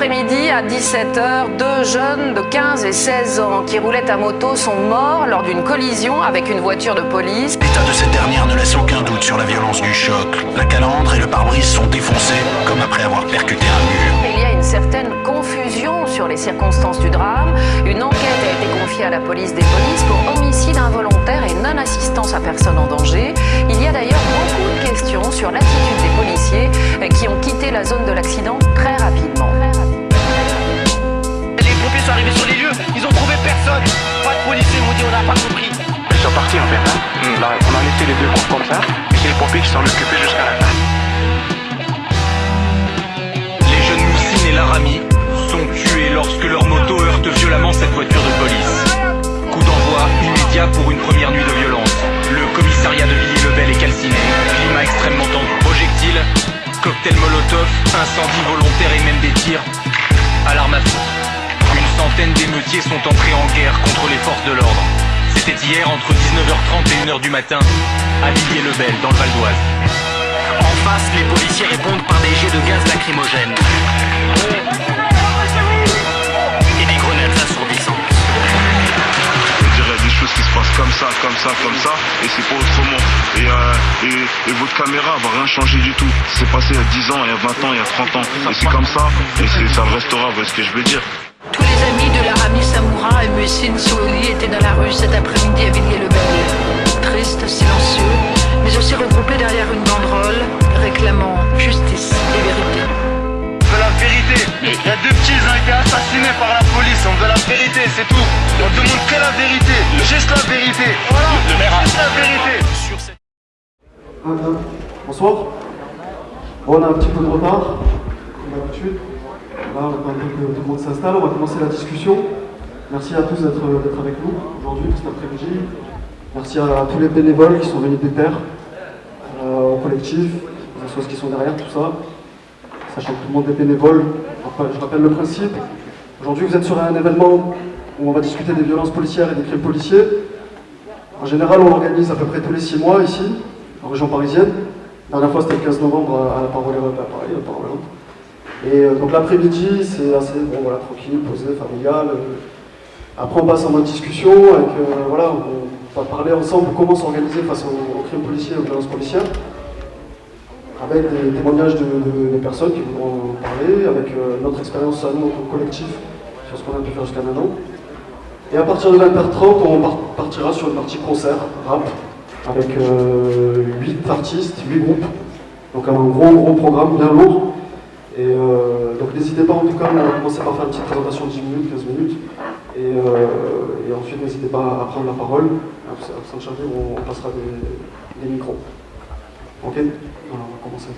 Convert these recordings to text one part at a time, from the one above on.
l'après-midi, à 17h, deux jeunes de 15 et 16 ans qui roulaient à moto sont morts lors d'une collision avec une voiture de police. L'état de cette dernière ne laisse aucun doute sur la violence du choc. La calandre et le pare-brise sont défoncés, comme après avoir percuté un mur. Il y a une certaine confusion sur les circonstances du drame. Une enquête a été confiée à la police des polices pour homicide involontaire et non-assistance à personne en danger. Il y a d'ailleurs beaucoup de questions sur l'attitude des policiers qui ont quitté la zone de l'accident très rapidement. Pompiers sont arrivés sur les lieux, ils ont trouvé personne. Pas de policiers, m'ont dit on n'a pas compris. Ils sont partis en fait, hein. on, a, on a laissé les deux groupes comme ça, et c'est les pompiers qui s'en occupaient jusqu'à la fin. Les jeunes Moussine et Laramie sont tués lorsque leur moto heurte violemment cette voiture de police. Coup d'envoi immédiat pour une première nuit de violence. Le commissariat de Villiers-le-Bel est calciné. Climat extrêmement tendu. Projectiles, cocktail molotov, incendie volontaire et même des tirs à l'arme à feu. Une centaine d'émeutiers sont entrés en guerre contre les forces de l'ordre. C'était hier entre 19h30 et 1h du matin à Villiers-le-Bel dans le Val d'Oise. En face, les policiers répondent par des jets de gaz lacrymogène. Et des grenades assourdissantes. On dirait des choses qui se passent comme ça, comme ça, comme ça, et c'est pas autrement. Et, euh, et, et votre caméra va rien changer du tout. C'est passé il y a 10 ans, il y a 20 ans, il y a 30 ans. Et c'est comme ça, et ça restera, vous voyez ce que je veux dire. Amis de Laramie Samoura et Mussine Souli étaient dans la rue cet après-midi à Villiers-le-Bel. Tristes, silencieux, mais aussi regroupés derrière une banderole réclamant justice et vérité. On veut la vérité. Il y a deux petits, ils ont été assassinés par la police. On veut la vérité, c'est tout. On demande que la vérité. Juste la vérité. Voilà. Le maire Juste la vérité. Bonsoir. Bon, on a un petit peu de retard, comme d'habitude. Là, on attend que tout le monde s'installe. On va commencer la discussion. Merci à tous d'être avec nous aujourd'hui, cet après-midi. Merci à tous les bénévoles qui sont venus des terres, euh, au collectif, aux associations qui sont derrière, tout ça. Sachant que tout le monde est bénévole. Je rappelle le principe. Aujourd'hui, vous êtes sur un événement où on va discuter des violences policières et des crimes policiers. En général, on l'organise à peu près tous les six mois ici, en région parisienne. La dernière fois, c'était le 15 novembre à la Parole à Paris, à Parole Et euh, donc l'après-midi, c'est assez bon, voilà, tranquille, posé, familial. Euh, Après, on passe en mode discussion, avec, euh, voilà, on va parler ensemble comment s'organiser face aux, crimes policiers et aux violences policières, avec des témoignages de, de- des personnes qui en parler, avec notre expérience à nous, en collectif, sur ce qu'on a pu faire jusqu'à maintenant. Et à partir de 20h30, on par- partira sur une partie concert, rap, avec 8 artistes, 8 groupes. Donc un gros gros programme bien lourd. Et euh, donc n'hésitez pas en tout cas, on va commencer par faire une petite présentation de 10 minutes, 15 minutes. Et, euh, et ensuite n'hésitez pas à prendre la parole. Sans charger, on, passera des, micros. Ok? Voilà, on va commencer.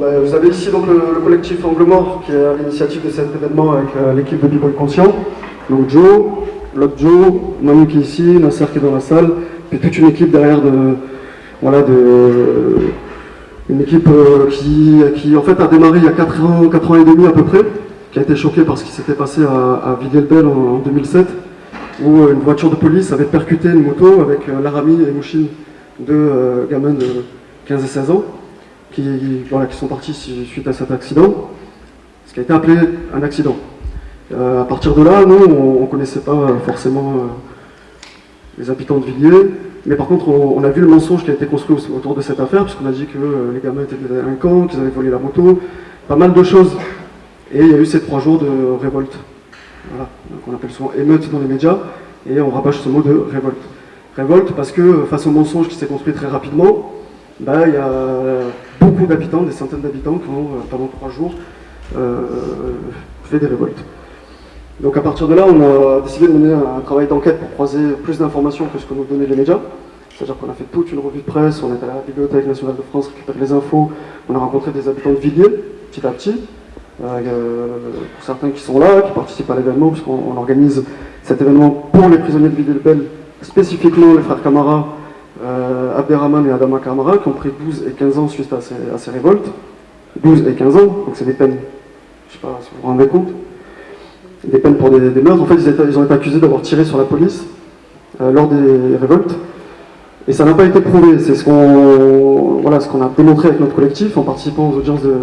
Ben, vous avez ici donc le, le collectif Angle Mort qui est à l'initiative de cet événement avec euh, l'équipe de B-Boy Conscient. Donc Joe, l'autre Joe, Manu qui est ici, Nasser qui est dans la salle, puis toute une équipe derrière de. Voilà, de. Une équipe euh, qui, en fait a démarré il y a 4 ans, 4 ans et demi à peu près, qui a été choquée par ce qui s'était passé à, à Villiers-le-Bel en, en 2007, où euh, une voiture de police avait percuté une moto avec euh, Laramie et Mouchine, deux gamins de 15 et 16 ans, qui, sont partis su- suite à cet accident, ce qui a été appelé un accident. Euh, à partir de là, nous, on ne connaissait pas forcément les habitants de Villiers, mais par contre, on, a vu le mensonge qui a été construit au- autour de cette affaire, puisqu'on a dit que euh, les gamins étaient des délinquants, qu'ils avaient volé la moto, pas mal de choses. Et il y a eu ces trois jours de révolte, voilà, qu'on appelle souvent émeute dans les médias, et on rabâche ce mot de révolte. Révolte parce que euh, face au mensonge qui s'est construit très rapidement, bah, il y a beaucoup d'habitants, des centaines d'habitants qui ont, euh, pendant trois jours, fait des révoltes. Donc à partir de là, on a décidé de mener un travail d'enquête pour croiser plus d'informations que ce que nous donnaient les médias. C'est-à-dire qu'on a fait toute une revue de presse, on est à la Bibliothèque nationale de France récupérer les infos, on a rencontré des habitants de Villiers, petit à petit, euh, pour certains qui sont là, qui participent à l'événement, puisqu'on on organise cet événement pour les prisonniers de Villiers-le-Bel, spécifiquement les frères Camara, euh, Abderrahman et Adama Camara, qui ont pris 12 et 15 ans suite à ces, à ces révoltes. 12 et 15 ans, donc c'est des peines, je ne sais pas si vous vous rendez compte, des peines pour des, meurtres. En fait, ils, ont été accusés d'avoir tiré sur la police euh, lors des révoltes. Et ça n'a pas été prouvé. C'est ce qu'on voilà, ce qu'on a démontré avec notre collectif en participant aux audiences de,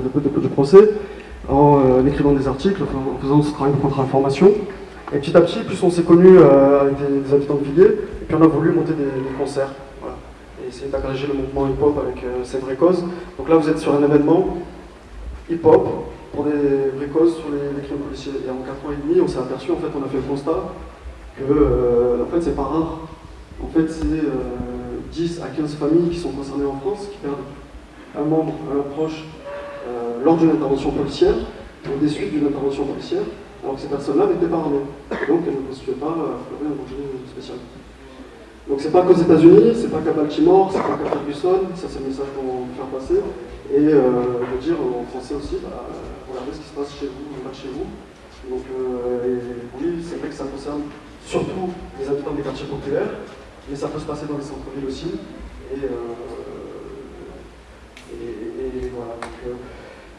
du procès, en, euh, écrivant des articles, en faisant ce travail de contre-information. Et petit à petit, plus on s'est connu euh, avec des, habitants de Villiers, et puis on a voulu monter des, concerts. Voilà. Et essayer d'agréger le mouvement hip-hop avec ces vraies causes. Donc là, vous êtes sur un événement hip-hop pour des vraies causes sur les, crimes policiers. Et en 4 ans et demi, on s'est aperçu, en fait, on a fait le constat que, en fait, c'est pas rare. En fait, c'est 10 à 15 familles qui sont concernées en France, qui perdent un membre, un proche euh, lors d'une intervention policière ou des suites d'une intervention policière, alors que ces personnes-là n'étaient pas armées. Donc elles ne constituaient pas euh, un danger spécial. Donc c'est pas qu'aux États-Unis, c'est pas qu'à Baltimore, c'est pas qu'à Ferguson, ça c'est le message qu'on veut faire passer. Et euh, dire en français aussi, bah, ce qui se passe chez vous, pas chez vous. Donc euh, oui, c'est vrai que ça concerne surtout les habitants des quartiers populaires, mais ça peut se passer dans les centres-villes aussi. Et, euh, et, voilà, donc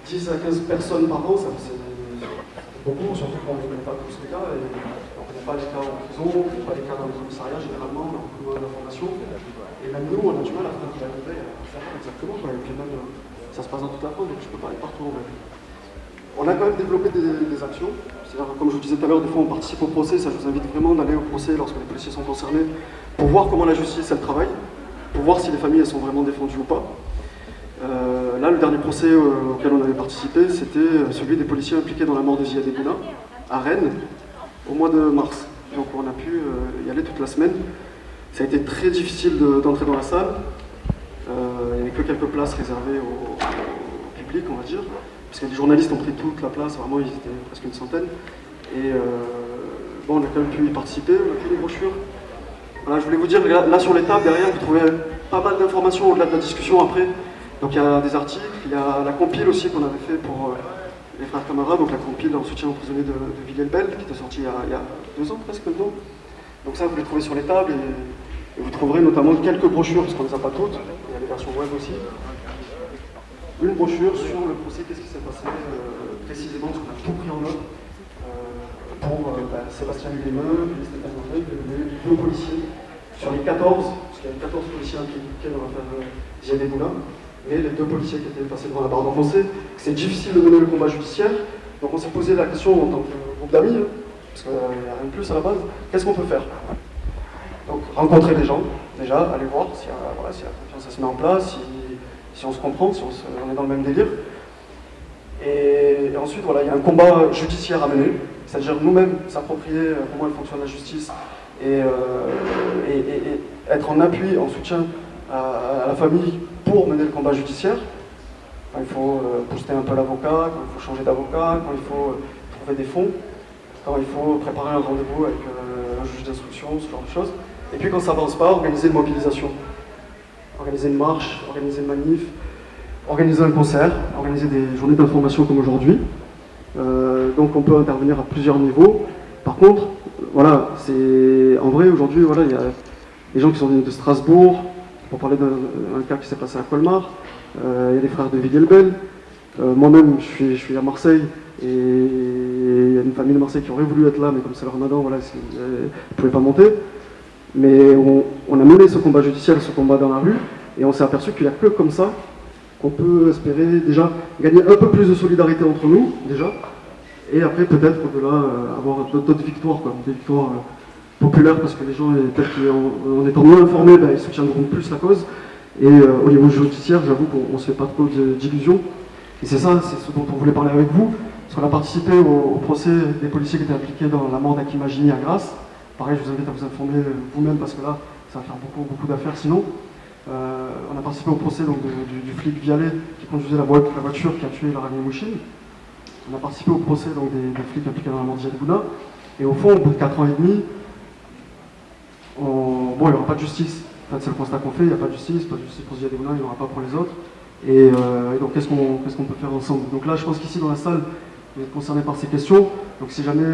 10 euh, à 15 personnes par an, ça c'est beaucoup, surtout quand on ne connaît pas tous les cas. Et on ne connaît pas les cas en prison, on ne connaît pas les cas dans les commissariats généralement, on a beaucoup moins d'informations. Et même nous, on a du mal à faire exactement. Et puis même, ça se passe dans toute la France, donc je peux pas aller partout. On a quand même développé des, actions. Comme je vous disais tout à l'heure, des fois on participe au procès, ça je vous invite vraiment d'aller au procès lorsque les policiers sont concernés, pour voir comment la justice elle travaille, pour voir si les familles elles sont vraiment défendues ou pas. Euh, là, le dernier procès euh, auquel on avait participé, c'était euh, celui des policiers impliqués dans la mort de ZiadEbouna, à Rennes, au mois de mars. Donc on a pu y aller toute la semaine. Ça a été très difficile d'entrer dans la salle. il n'y avait que quelques places réservées au public, on va dire parce que les journalistes ont pris toute la place, vraiment ils étaient presque une centaine. Et euh, bon, on a quand même pu y participer, on a fait des brochures. Voilà, je voulais vous dire, là, sur les tables, derrière, vous trouvez pas mal d'informations au-delà de la discussion après. Donc il y a des articles, il y a la compile aussi qu'on avait fait pour euh, les frères camarades, donc la compile en soutien aux prisonniers de, de Villers-le-Bel, qui était sortie il y, a, deux ans presque maintenant. Donc ça, vous les trouvez sur les tables et, vous trouverez notamment quelques brochures, parce qu'on ne les a pas toutes, il y a des versions web aussi une brochure sur le procès, qu'est-ce qui s'est passé euh, précisément, ce qu'on a tout pris en note euh, pour euh, bah, Sébastien Guillemeux, Stéphane les deux policiers, sur les 14, parce qu'il y avait 14 policiers impliqués dans l'affaire Ziad Boulin, mais les deux policiers qui étaient passés devant la barre d'enfoncé, c'est difficile de mener le combat judiciaire, donc on s'est posé la question en tant que groupe d'amis, hein, parce qu'il n'y a rien de plus à la base, qu'est-ce qu'on peut faire? Donc rencontrer des gens, déjà, aller voir si la confiance se met en place, si si on se comprend, si on, est dans le même délire. Et, ensuite, voilà, il y a un combat judiciaire à mener, c'est-à-dire nous-mêmes s'approprier euh, comment elle fonctionne la justice et, euh, être en appui, en soutien à, la famille pour mener le combat judiciaire. Quand il faut euh, booster un peu l'avocat, quand il faut changer d'avocat, quand il faut trouver des fonds, quand il faut préparer un rendez-vous avec un juge d'instruction, ce genre de choses. Et puis quand ça avance pas, organiser une mobilisation organiser une marche, organiser une manif, organiser un concert, organiser des journées d'information comme aujourd'hui. Euh, donc on peut intervenir à plusieurs niveaux. Par contre, voilà, c'est en vrai aujourd'hui, voilà, il y a des gens qui sont venus de Strasbourg, pour parler d'un cas qui s'est passé à Colmar. Euh, il y a des frères de Villers-le-Bel. Euh, moi-même, je suis, je suis, à Marseille et il y a une famille de Marseille qui aurait voulu être là, mais comme c'est le ramadan, voilà, ils ne pouvaient pas monter. Mais on, a mené ce combat judiciaire, ce combat dans la rue, et on s'est aperçu qu'il n'y a que comme ça qu'on peut espérer déjà gagner un peu plus de solidarité entre nous, déjà, et après peut-être au-delà euh, avoir d'autres victoires, quoi, des victoires euh, populaires, parce que les gens, peut-être qu'en étant mieux informés, ben, ils soutiendront plus la cause. Et euh, au niveau judiciaire, j'avoue qu'on ne se fait pas trop d'illusions. Et c'est ça, c'est ce dont on voulait parler avec vous, parce qu'on a participé au, procès des policiers qui étaient impliqués dans la mort d'Akimagini à Grasse. Pareil, je vous invite à vous informer vous-même parce que là, ça va faire beaucoup, beaucoup d'affaires sinon. Euh, on a participé au procès donc, du, flic Vialet qui conduisait la, voiture qui a tué Laramie Mouchine. On a participé au procès donc, des, flics impliqués dans la mort de Bouna. Et au fond, au bout de 4 ans et demi, bon, il n'y aura pas de justice. C'est le constat qu'on fait, il n'y a pas de justice, pas de justice pour Ziad Bouna, il n'y aura pas pour les autres. Et, euh, donc, qu'est-ce qu'on peut faire ensemble? Donc là, je pense qu'ici, dans la salle, vous êtes concernés par ces questions. Donc, si jamais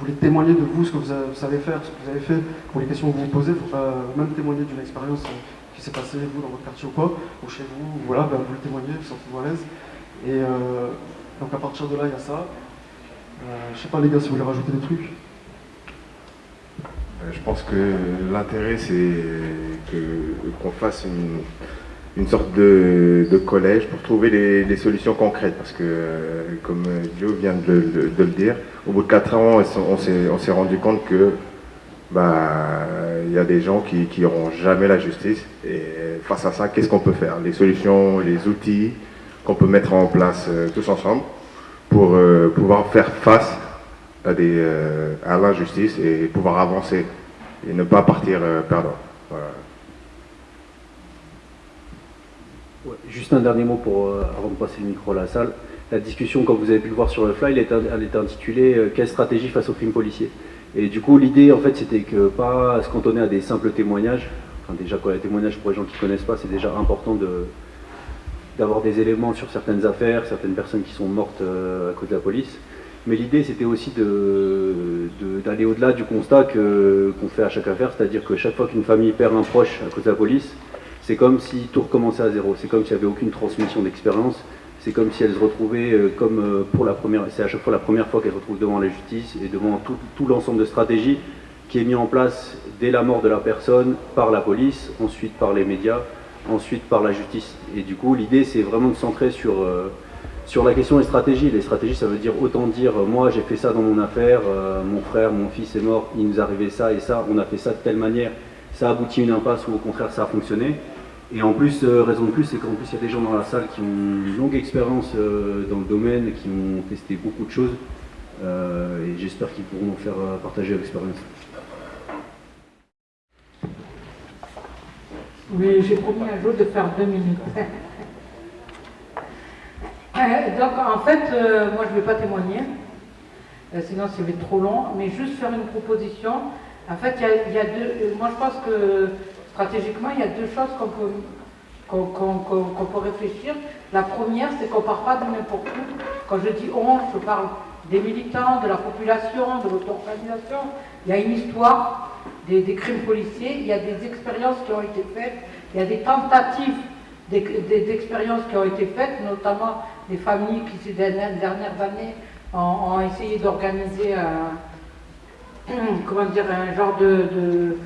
voulez témoigner de vous, ce que vous, savez faire, ce que vous avez fait, pour les questions que vous vous posez, faut pas même témoigner d'une expérience euh, qui s'est passée, vous, dans votre quartier ou quoi, ou chez vous, voilà, ben, vous le témoignez, vous sentez-vous à l'aise. Et euh, donc à partir de là, il y a ça. Euh, je sais pas les gars si vous voulez rajouter des trucs. Je pense que l'intérêt, c'est qu'on fasse une, une sorte de, collège pour trouver des, solutions concrètes. Parce que, comme Joe vient de, le dire, au bout de 4 ans, on s'est rendu compte que bah, il y a des gens qui n'auront jamais la justice. Et face à ça, qu'est-ce qu'on peut faire? Les solutions, les outils qu'on peut mettre en place euh, tous ensemble pour euh, pouvoir faire face à, des, euh, à l'injustice et pouvoir avancer et ne pas partir perdant. Juste un dernier mot pour, avant de passer le micro à la salle. La discussion, comme vous avez pu le voir sur le fly, elle, était intitulée Quelle stratégie face au crime policier? Et du coup, l'idée, en fait, c'était que pas se cantonner à des simples témoignages. Enfin, déjà, y a témoignages pour les gens qui ne connaissent pas, c'est déjà important d'avoir des éléments sur certaines affaires, certaines personnes qui sont mortes euh, à cause de la police. Mais l'idée, c'était aussi d'aller au-delà du constat qu'on fait à chaque affaire, c'est-à-dire que chaque fois qu'une famille perd un proche à cause de la police, c'est comme si tout recommençait à zéro. C'est comme s'il n'y avait aucune transmission d'expérience c'est comme si elles se retrouvaient euh, comme euh, pour la première, c'est à chaque fois la première fois qu'elles se retrouvent devant la justice et devant tout, l'ensemble de stratégies qui est mis en place dès la mort de la personne par la police, ensuite par les médias, ensuite par la justice. Et du coup, l'idée, c'est vraiment de centrer sur, euh, sur la question des stratégies. Les stratégies, ça veut dire autant dire, moi j'ai fait ça dans mon affaire, mon frère, mon fils est mort, il nous arrivait ça et ça, on a fait ça de telle manière, ça a abouti à une impasse ou au contraire ça a fonctionné. Et en plus, euh, raison de plus, c'est qu'en plus, il y a des gens dans la salle qui ont une longue expérience euh, dans le domaine, qui ont testé beaucoup de choses. Euh, et j'espère qu'ils pourront nous faire partager l'expérience. Oui, j'ai promis un jour de faire deux minutes. donc, en fait, moi, je ne vais pas témoigner, sinon, ça va être trop long, mais juste faire une proposition. En fait, il y a deux. Moi, je pense que stratégiquement, il y a deux choses qu'on peut, peut réfléchir. La première, c'est qu'on ne part pas de n'importe où. Quand je dis on, je parle des militants, de la population, de l'auto-organisation. Il y a une histoire des, crimes policiers, il y a des expériences qui ont été faites, il y a des tentatives d'expériences qui ont été faites, notamment des familles qui, ces dernières années, ont, essayé d'organiser un, un genre de,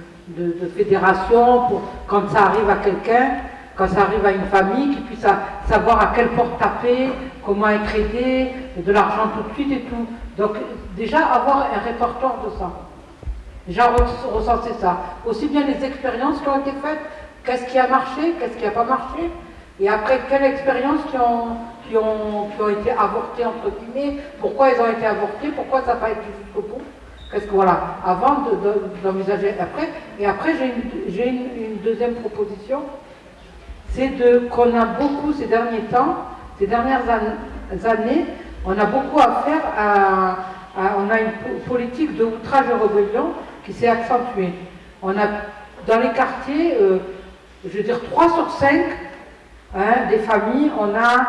fédération, pour, quand ça arrive à quelqu'un, quand ça arrive à une famille, qui puisse savoir à quelle porte taper, comment être aidé, de l'argent tout de suite et tout. Donc déjà avoir un répertoire de ça. Déjà recenser ça. Aussi bien les expériences qui ont été faites, qu'est-ce qui a marché, qu'est-ce qui n'a pas marché, et après quelles expériences qui ont, qui, ont, qui ont été avortées, entre guillemets, pourquoi elles ont été avortées, pourquoi ça n'a pas été jusqu'au bout. Parce que voilà, avant d'envisager après, et après j'ai une, deuxième proposition, c'est qu'on a beaucoup ces derniers temps, ces dernières années, on a beaucoup à faire à, on a une politique de outrage et rébellion qui s'est accentuée. Dans les quartiers, euh, je veux dire 3 sur 5 hein, des familles, on a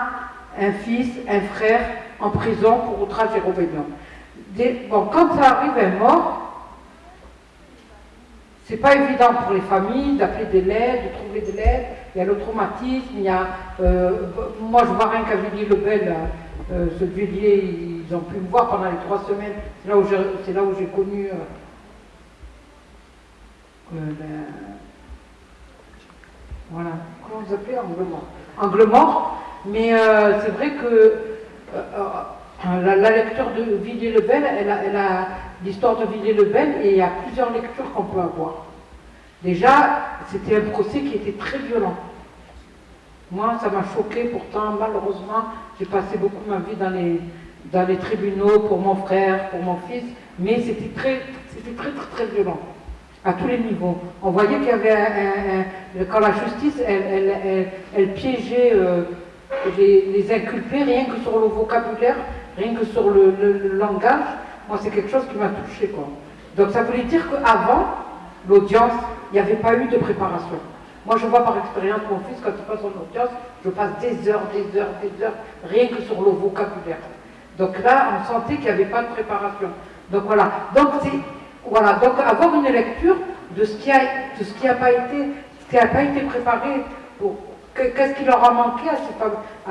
un fils, un frère en prison pour outrage et rébellion bon, quand ça arrive un mort, c'est pas évident pour les familles d'appeler de l'aide, de trouver de l'aide. Il y a le traumatisme, il y a. Euh, moi, je vois rien qu'à Villiers-le-Bel, euh, ce Villiers, ils ont pu me voir pendant les trois semaines. C'est là où j'ai connu. Euh, ben, voilà, comment vous appelez? Angle mort. Angle mort, mais c'est vrai que la, lecture de Villiers-le-Bel, elle a, l'histoire de Villiers-le-Bel et il y a plusieurs lectures qu'on peut avoir. Déjà, c'était un procès qui était très violent. Moi, ça m'a choqué, pourtant, malheureusement, j'ai passé beaucoup ma vie dans les, tribunaux pour mon frère, pour mon fils, mais c'était très, très, très, violent, à tous les niveaux. On voyait qu'il y avait un, quand la justice, elle, piégeait euh, les inculpés rien que sur le vocabulaire rien que sur le, langage, moi c'est quelque chose qui m'a touché. Quoi. Donc ça voulait dire qu'avant l'audience, il n'y avait pas eu de préparation. Moi je vois par expérience mon fils, quand il passe en audience, je passe des heures, des heures, des heures, rien que sur le vocabulaire. Donc là, on sentait qu'il n'y avait pas de préparation. Donc voilà. Donc voilà. Avoir une lecture de ce qui a, de ce qui n'a pas été, ce qui n'a pas été préparé pour, Qu'est-ce qui leur a manqué à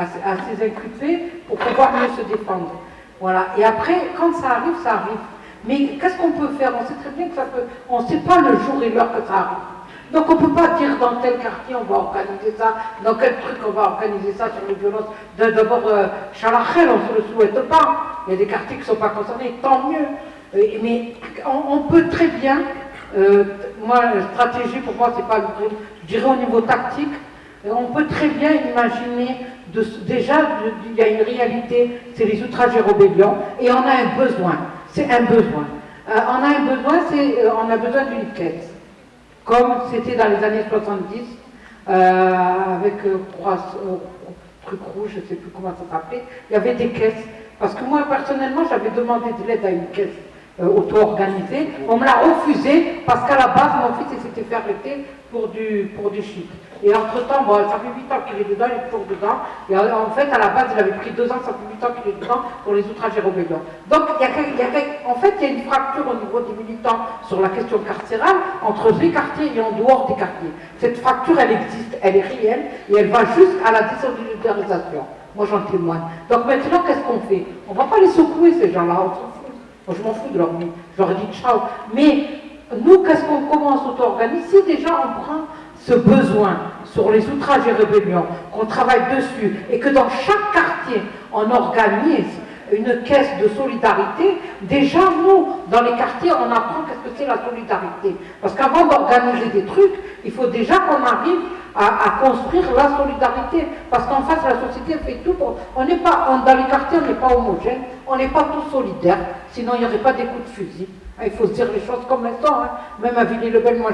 ces, à, inculpés pour pouvoir mieux se défendre Voilà. Et après, quand ça arrive, ça arrive. Mais qu'est-ce qu'on peut faire? On sait très bien que ça peut. On ne sait pas le jour et l'heure que ça arrive. Donc on ne peut pas dire dans tel quartier on va organiser ça, dans quel truc on va organiser ça sur les violences. D'abord, euh, on ne se le souhaite pas. Il y a des quartiers qui ne sont pas concernés, tant mieux. mais on, peut très bien, euh, moi, stratégie pour moi, c'est pas je dirais au niveau tactique, on peut très bien imaginer, déjà, il y a une réalité, c'est les outrages et rébellions, et on a un besoin, c'est un besoin. Euh, on a un besoin, c'est, on a besoin d'une quête comme c'était dans les années 70, euh, avec euh, trois euh, trucs rouges, je ne sais plus comment ça s'appelait, il y avait des caisses. Parce que moi, personnellement, j'avais demandé de l'aide à une caisse auto-organisée. On me l'a refusé parce qu'à la base, mon fils s'était fait arrêter pour du, pour. Et entre-temps, bon, ça fait 8 ans qu'il est dedans, il est toujours dedans. Et en fait, à la base, il avait pris 2 ans, ça fait 8 ans qu'il est dedans pour les outrages et rébellions. Donc, il y, a, en fait, il y a une fracture au niveau des militants sur la question carcérale entre les quartiers et en dehors des quartiers. Cette fracture, elle existe, elle est réelle et elle va jusqu'à la désolidarisation. Moi, j'en témoigne. Donc maintenant, qu'est-ce qu'on fait? On ne va pas les secouer, ces gens-là. Moi, je m'en fous de leur vie. Je leur dit ciao. Mais nous, qu'est-ce qu'on commence à auto-organiser? Si déjà on prend ce besoin sur les outrages et rébellions, qu'on travaille dessus, et que dans chaque quartier, on organise une caisse de solidarité, déjà nous, dans les quartiers, on apprend qu'est-ce que c'est la solidarité. Parce qu'avant d'organiser des trucs, il faut déjà qu'on arrive à, construire la solidarité. Parce qu'en face, la société fait tout pour... On pas, dans les quartiers, on n'est pas homogène, on n'est pas tous solidaires, sinon il n'y aurait pas des coups de fusil. Ah, il faut se dire les choses comme elles sont. Hein. Même à Villiers-le-Bel, moi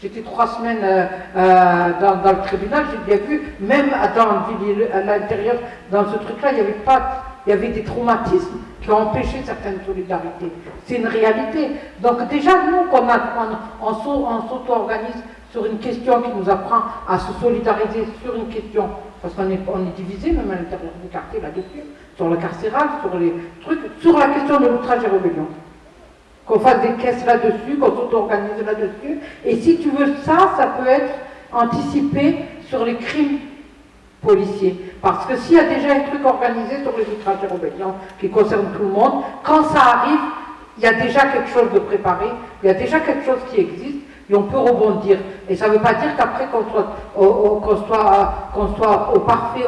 j'étais trois semaines euh, euh, dans, le tribunal, j'ai bien vu, même à l'intérieur, dans ce truc-là, il y avait pas, il y avait des traumatismes qui ont empêché certaines solidarités. C'est une réalité. Donc déjà, nous, qu'on on, on s'auto-organise sur une question qui nous apprend à se solidariser sur une question, parce qu'on est, est divisé même à l'intérieur du quartier là-dessus, sur le carcéral, sur les trucs, sur la question de l'outrage et rébellion qu'on fasse des caisses là-dessus, qu'on s'auto-organise là-dessus. Et si tu veux ça, ça peut être anticipé sur les crimes policiers. Parce que s'il y a déjà un truc organisé sur les outrages et rébellions qui concerne tout le monde, quand ça arrive, il y a déjà quelque chose de préparé, il y a déjà quelque chose qui existe, et on peut rebondir. Et ça ne veut pas dire qu'après qu'on soit, soit, soit, au parfait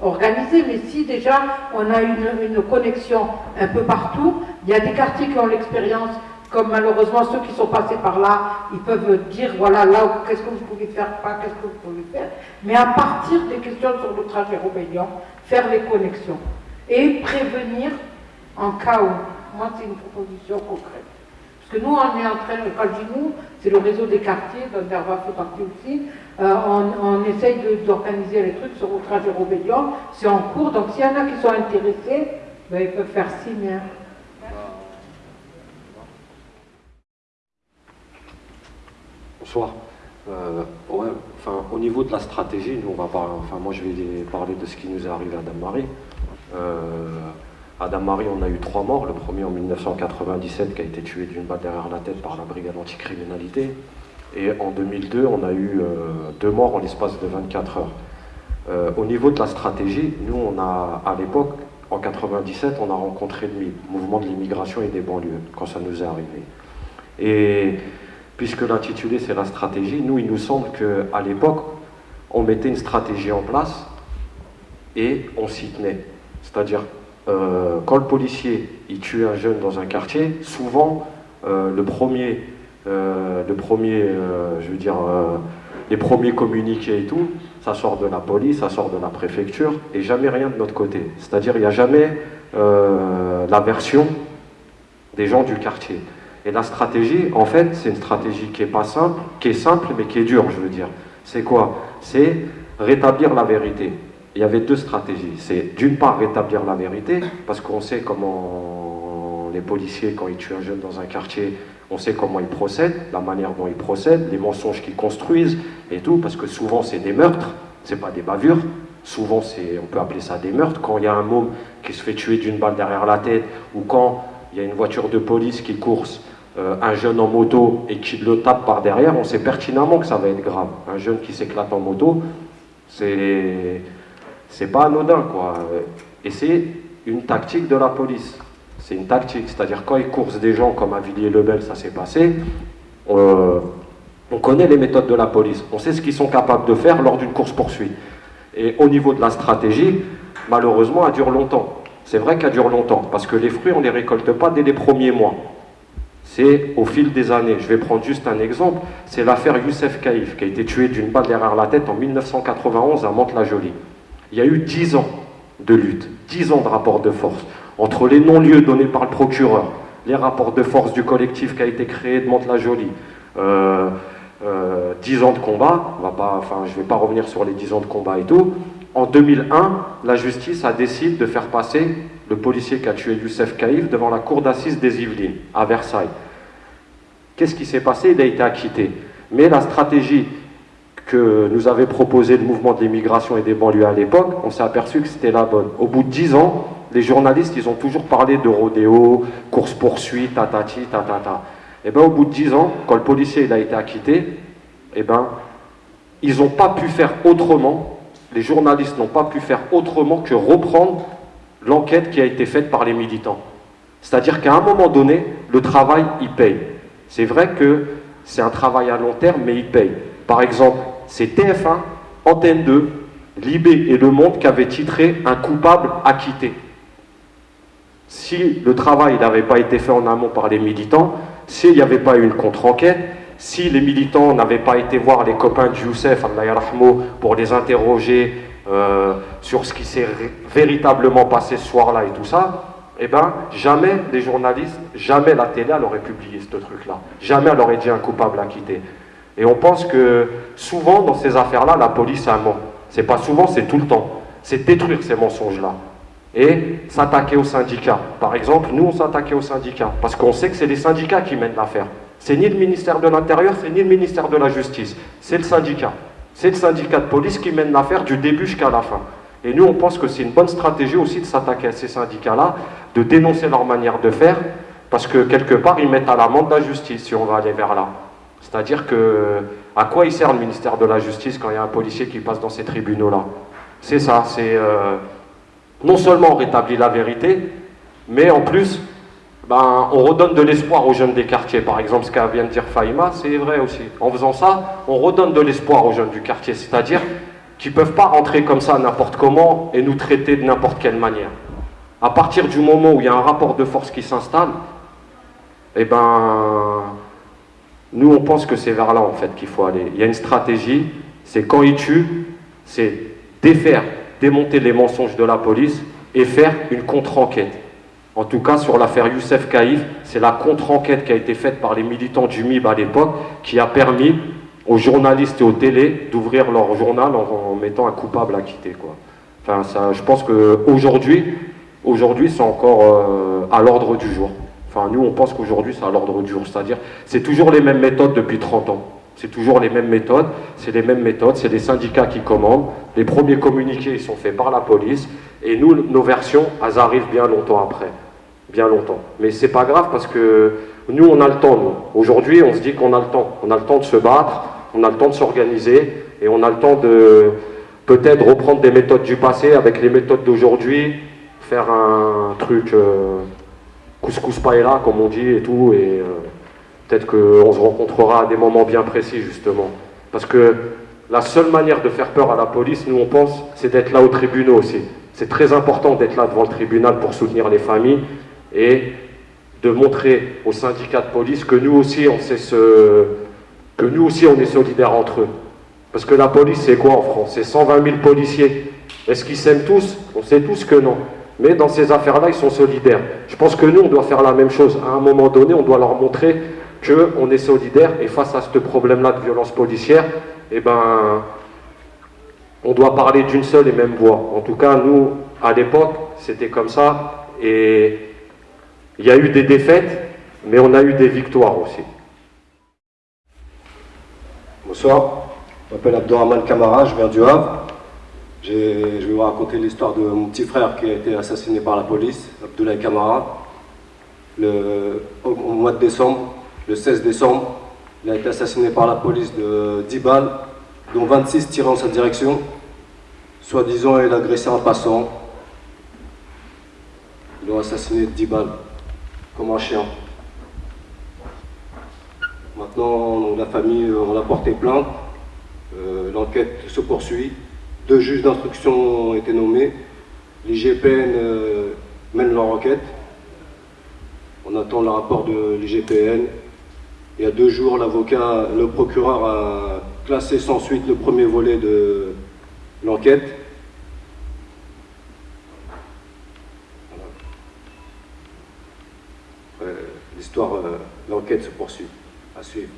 organisé, mais si déjà on a une, une, connexion un peu partout, il y a des quartiers qui ont l'expérience, comme malheureusement ceux qui sont passés par là, ils peuvent dire voilà, là, qu'est-ce que vous pouvez faire, pas qu'est-ce que vous pouvez faire. Mais à partir des questions sur le trajet rébellion, faire les connexions et prévenir en cas où. Moi, c'est une proposition concrète. Parce que nous, on est en train, quand je nous, c'est le réseau des quartiers, dont fait partie aussi, euh, on, essaye d'organiser les trucs sur outrage et rébellion, c'est en cours, donc s'il y en a qui sont intéressés, ben, ils peuvent faire signe. Hein. Bonsoir. Euh, enfin, au niveau de la stratégie, nous on va parler, enfin moi je vais parler de ce qui nous est arrivé à Dame-Marie. Euh, à Dame-Marie, on a eu trois morts. Le premier en 1997 qui a été tué d'une balle derrière la tête par la brigade anticriminalité. Et en 2002, on a eu euh, deux morts en l'espace de 24 heures. Euh, au niveau de la stratégie, nous, on a, à l'époque, en 97, on a rencontré le mouvement de l'immigration et des banlieues, quand ça nous est arrivé. Et puisque l'intitulé, c'est la stratégie, nous, il nous semble qu'à l'époque, on mettait une stratégie en place et on s'y tenait. C'est-à-dire euh, quand le policier il tue un jeune dans un quartier, souvent euh, le premier, euh, le premier je veux dire, les premiers communiqués et tout, ça sort de la police, ça sort de la préfecture, et jamais rien de notre côté. C'est-à-dire il n'y a jamais la version des gens du quartier. Et la stratégie, en fait, c'est une stratégie qui est pas simple, qui est simple, mais qui est dure, je veux dire. C'est quoi? C'est rétablir la vérité il y avait deux stratégies. C'est d'une part rétablir la vérité, parce qu'on sait comment les policiers, quand ils tuent un jeune dans un quartier, on sait comment ils procèdent, la manière dont ils procèdent, les mensonges qu'ils construisent et tout, parce que souvent c'est des meurtres, c'est pas des bavures. Souvent, on peut appeler ça des meurtres. Quand il y a un môme qui se fait tuer d'une balle derrière la tête, ou quand il y a une voiture de police qui course euh, un jeune en moto et qui le tape par derrière, on sait pertinemment que ça va être grave. Un jeune qui s'éclate en moto, c'est c'est pas anodin, quoi. Et c'est une tactique de la police. C'est une tactique, c'est-à-dire quand ils coursent des gens comme à Villiers-le-Bel, ça s'est passé, on, on connaît les méthodes de la police, on sait ce qu'ils sont capables de faire lors d'une course-poursuite. Et au niveau de la stratégie, malheureusement, elle dure longtemps. C'est vrai qu'elle dure longtemps, parce que les fruits, on ne les récolte pas dès les premiers mois. C'est au fil des années. Je vais prendre juste un exemple. C'est l'affaire Youssef Kaïf, qui a été tué d'une balle derrière la tête en 1991 à Mantes-la-Jolie. Il y a eu dix ans de lutte, dix ans de rapport de force, entre les non-lieux donnés par le procureur, les rapports de force du collectif qui a été créé de Mantes-la-Jolie, euh, euh, 10 ans de combat, je ne vais pas revenir sur les 10 ans de combat et tout. En 2001, la justice a décidé de faire passer le policier qui a tué Youssef Kaïf devant la cour d'assises des Yvelines, à Versailles. Qu'est-ce qui s'est passé? Il a été acquitté. Mais la stratégie que nous avait proposée le mouvement de l'immigration et des banlieues à l'époque, on s'est aperçu que c'était la bonne. Au bout de 10 ans, les journalistes, ils ont toujours parlé de rodéo, course-poursuite, tatati, tatata. Et eh bien au bout de 10 ans, quand le policier il a été acquitté, eh ben, ils n'ont pas pu faire autrement, les journalistes n'ont pas pu faire autrement que reprendre l'enquête qui a été faite par les militants. C'est-à-dire qu'à un moment donné, le travail, il paye. C'est vrai que c'est un travail à long terme, mais il paye. Par exemple, c'est TF1, Antenne 2, Libé et Le Monde qui avaient titré un coupable acquitté. Si le travail n'avait pas été fait en amont par les militants, s'il n'y avait pas eu une contre-enquête, si les militants n'avaient pas été voir les copains de Youssef, pour les interroger euh, sur ce qui s'est véritablement passé ce soir-là et tout ça, eh bien, jamais les journalistes, jamais la télé, elle publié ce truc-là. Jamais elle aurait dit un coupable acquitté. Et on pense que souvent, dans ces affaires-là, la police a ment. C'est pas souvent, c'est tout le temps. C'est détruire ces mensonges-là et s'attaquer aux syndicats. Par exemple, nous, on s'attaquait aux syndicats, parce qu'on sait que c'est les syndicats qui mènent l'affaire. C'est ni le ministère de l'Intérieur, c'est ni le ministère de la Justice, c'est le syndicat. C'est le syndicat de police qui mène l'affaire du début jusqu'à la fin. Et nous, on pense que c'est une bonne stratégie aussi de s'attaquer à ces syndicats-là, de dénoncer leur manière de faire, parce que quelque part, ils mettent à l'amende la justice, si on va aller vers là. C'est-à-dire que, à quoi il sert le ministère de la Justice quand il y a un policier qui passe dans ces tribunaux-là? C'est ça, c'est... Euh, non seulement on rétablit la vérité, mais en plus, ben, on redonne de l'espoir aux jeunes des quartiers. Par exemple, ce qu'a vient de dire Faïma, c'est vrai aussi. En faisant ça, on redonne de l'espoir aux jeunes du quartier, c'est-à-dire qu'ils ne peuvent pas rentrer comme ça n'importe comment et nous traiter de n'importe quelle manière. À partir du moment où il y a un rapport de force qui s'installe, eh ben, nous on pense que c'est vers là en fait qu'il faut aller. Il y a une stratégie, c'est quand ils tuent, c'est défaire démonter les mensonges de la police et faire une contre-enquête. En tout cas, sur l'affaire Youssef Kaïf, c'est la contre-enquête qui a été faite par les militants du MIB à l'époque qui a permis aux journalistes et aux télés d'ouvrir leur journal en, mettant un coupable acquitté. Quoi. Enfin, ça, je pense qu'aujourd'hui, aujourd'hui, c'est encore euh, à l'ordre du jour. Nous, on pense qu'aujourd'hui, c'est à l'ordre du jour. C'est-à-dire, c'est toujours les mêmes méthodes depuis 30 ans. C'est toujours les mêmes méthodes, c'est les mêmes méthodes, c'est les syndicats qui commandent. Les premiers communiqués, ils sont faits par la police. Et nous, nos versions, elles arrivent bien longtemps après. Bien longtemps. Mais c'est pas grave parce que nous, on a le temps. Aujourd'hui, on se dit qu'on a le temps. On a le temps de se battre, on a le temps de s'organiser, et on a le temps de peut-être reprendre des méthodes du passé avec les méthodes d'aujourd'hui, faire un truc euh, couscous paella, comme on dit, et tout, et... Euh, Peut-être qu'on se rencontrera à des moments bien précis, justement. Parce que la seule manière de faire peur à la police, nous on pense, c'est d'être là au tribunal aussi. C'est très important d'être là devant le tribunal pour soutenir les familles et de montrer aux syndicats de police que nous aussi on sait ce, que nous aussi on est solidaires entre eux. Parce que la police c'est quoi en France? C'est 120 000 policiers. Est-ce qu'ils s'aiment tous? On sait tous que non. Mais dans ces affaires-là, ils sont solidaires. Je pense que nous, on doit faire la même chose. À un moment donné, on doit leur montrer qu'on est solidaire et face à ce problème-là de violence policière, eh ben, on doit parler d'une seule et même voix. En tout cas, nous, à l'époque, c'était comme ça et il y a eu des défaites, mais on a eu des victoires aussi. Bonsoir, je m'appelle Abdourahman Kamara, je viens du Havre. Je vais vous raconter l'histoire de mon petit frère qui a été assassiné par la police, Abdoulaye Kamara, le, au mois de décembre le 16 décembre. Il a été assassiné par la police de 10 balles, dont 26 tirant sa direction. Soi-disant, il agressé un passant. Ils l'ont assassiné de 10 balles. comme un chien. Maintenant, la famille, on a porté plainte. L'enquête se poursuit. Deux juges d'instruction ont été nommés. L'IGPN mène leur enquête. On attend le rapport de l'IGPN. Il y a deux jours, l'avocat, le procureur a classé sans suite le premier volet de l'enquête. L'histoire, euh, l'enquête se poursuit, à suivre.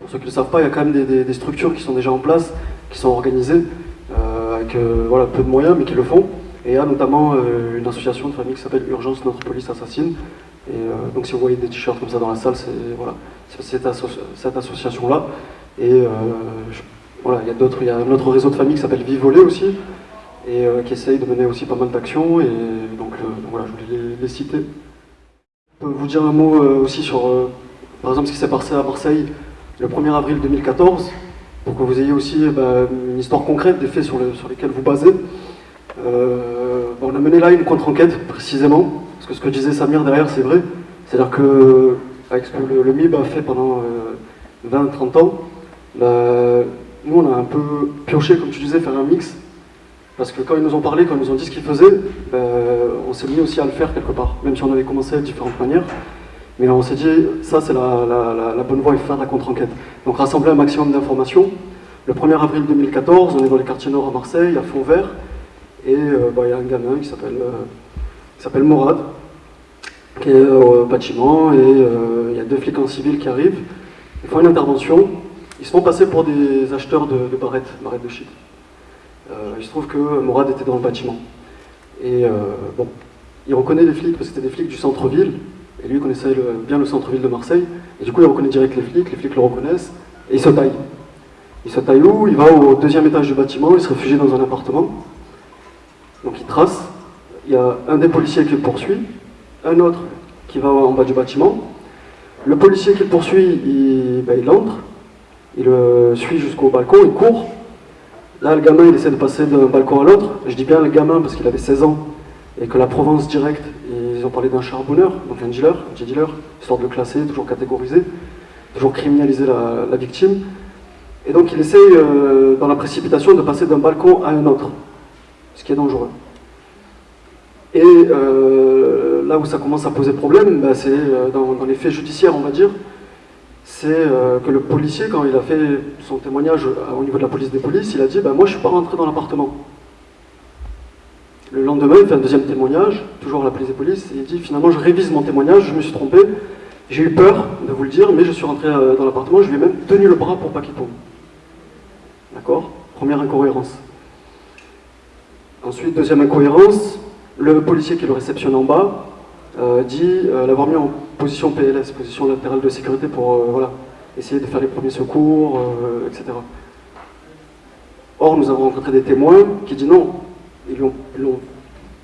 Pour ceux qui ne le savent pas, il y a quand même des, structures qui sont déjà en place, qui sont organisées, euh, avec euh, voilà, peu de moyens, mais qui le font. Et il y a notamment une association de famille qui s'appelle Urgence Notre Police Assassine. Et donc si vous voyez des t-shirts comme ça dans la salle, c'est voilà, cette, association-là. Et voilà, il y a d'autres, il y a un autre réseau de famille qui s'appelle Vivoler aussi, et qui essaye de mener aussi pas mal d'actions. Et donc, voilà, je voulais les citer. Je peux vous dire un mot euh, aussi sur, euh, par exemple, ce qui s'est passé à Marseille le 1er avril 2014, pour que vous ayez aussi eh ben, une histoire concrète des faits sur, lesquels vous basez. Euh, on a mené là une contre-enquête, précisément, parce que ce que disait Samir derrière, c'est vrai. C'est-à-dire que, avec ce que le, MIB a fait pendant 20-30 ans, bah, nous, on a un peu pioché, comme tu disais, faire un mix parce que quand ils nous ont parlé, quand ils nous ont dit ce qu'ils faisaient, ben, on s'est mis aussi à le faire quelque part, même si on avait commencé de différentes manières. Mais on s'est dit, ça c'est la, bonne voie, faut faire la contre-enquête. Donc rassembler un maximum d'informations. Le 1er avril 2014, on est dans les quartiers nord à Marseille, à Fond-Vert, et euh, ben, il y a un gamin qui s'appelle euh, Morad, qui est au bâtiment, et euh, il y a deux flics en civil qui arrivent, ils font une intervention, ils se font passer pour des acheteurs de, barrettes, barrettes de shit. Euh, il se trouve que Morad était dans le bâtiment. Et euh, bon, il reconnaît les flics parce que c'était des flics du centre-ville, et lui connaissait bien le centre-ville de Marseille, et du coup il reconnaît direct les flics, les flics le reconnaissent, et il se taille. Il se taille où? Il va au deuxième étage du bâtiment, il se réfugie dans un appartement. Donc il trace, il y a un des policiers qui le poursuit, un autre qui va en bas du bâtiment. Le policier qui le poursuit, il, ben, il entre, il le suit jusqu'au balcon, il court, Là, le gamin, il essaie de passer d'un balcon à l'autre. Je dis bien le gamin parce qu'il avait 16 ans et que la Provence directe, ils ont parlé d'un charbonneur, donc un dealer, un petit dealer, histoire de le classer, toujours catégoriser, toujours criminaliser la, victime. Et donc il essaie, euh, dans la précipitation, de passer d'un balcon à un autre, ce qui est dangereux. Et euh, là où ça commence à poser problème, bah, c'est euh, dans, les faits judiciaires, on va dire, c'est que le policier, quand il a fait son témoignage au niveau de la police des polices, il a dit bah, Moi, je ne suis pas rentré dans l'appartement. Le lendemain, il fait un deuxième témoignage, toujours à la police des polices, et il dit Finalement, je révise mon témoignage, je me suis trompé, j'ai eu peur de vous le dire, mais je suis rentré euh, dans l'appartement, je lui ai même tenu le bras pour pas qu'il tombe. D'accord? Première incohérence. Ensuite, deuxième incohérence, le policier qui le réceptionne en bas dit l'avoir mis en position PLS, position latérale de sécurité pour euh, voilà, essayer de faire les premiers secours, euh, etc. Or, nous avons rencontré des témoins qui disent non, ils l'ont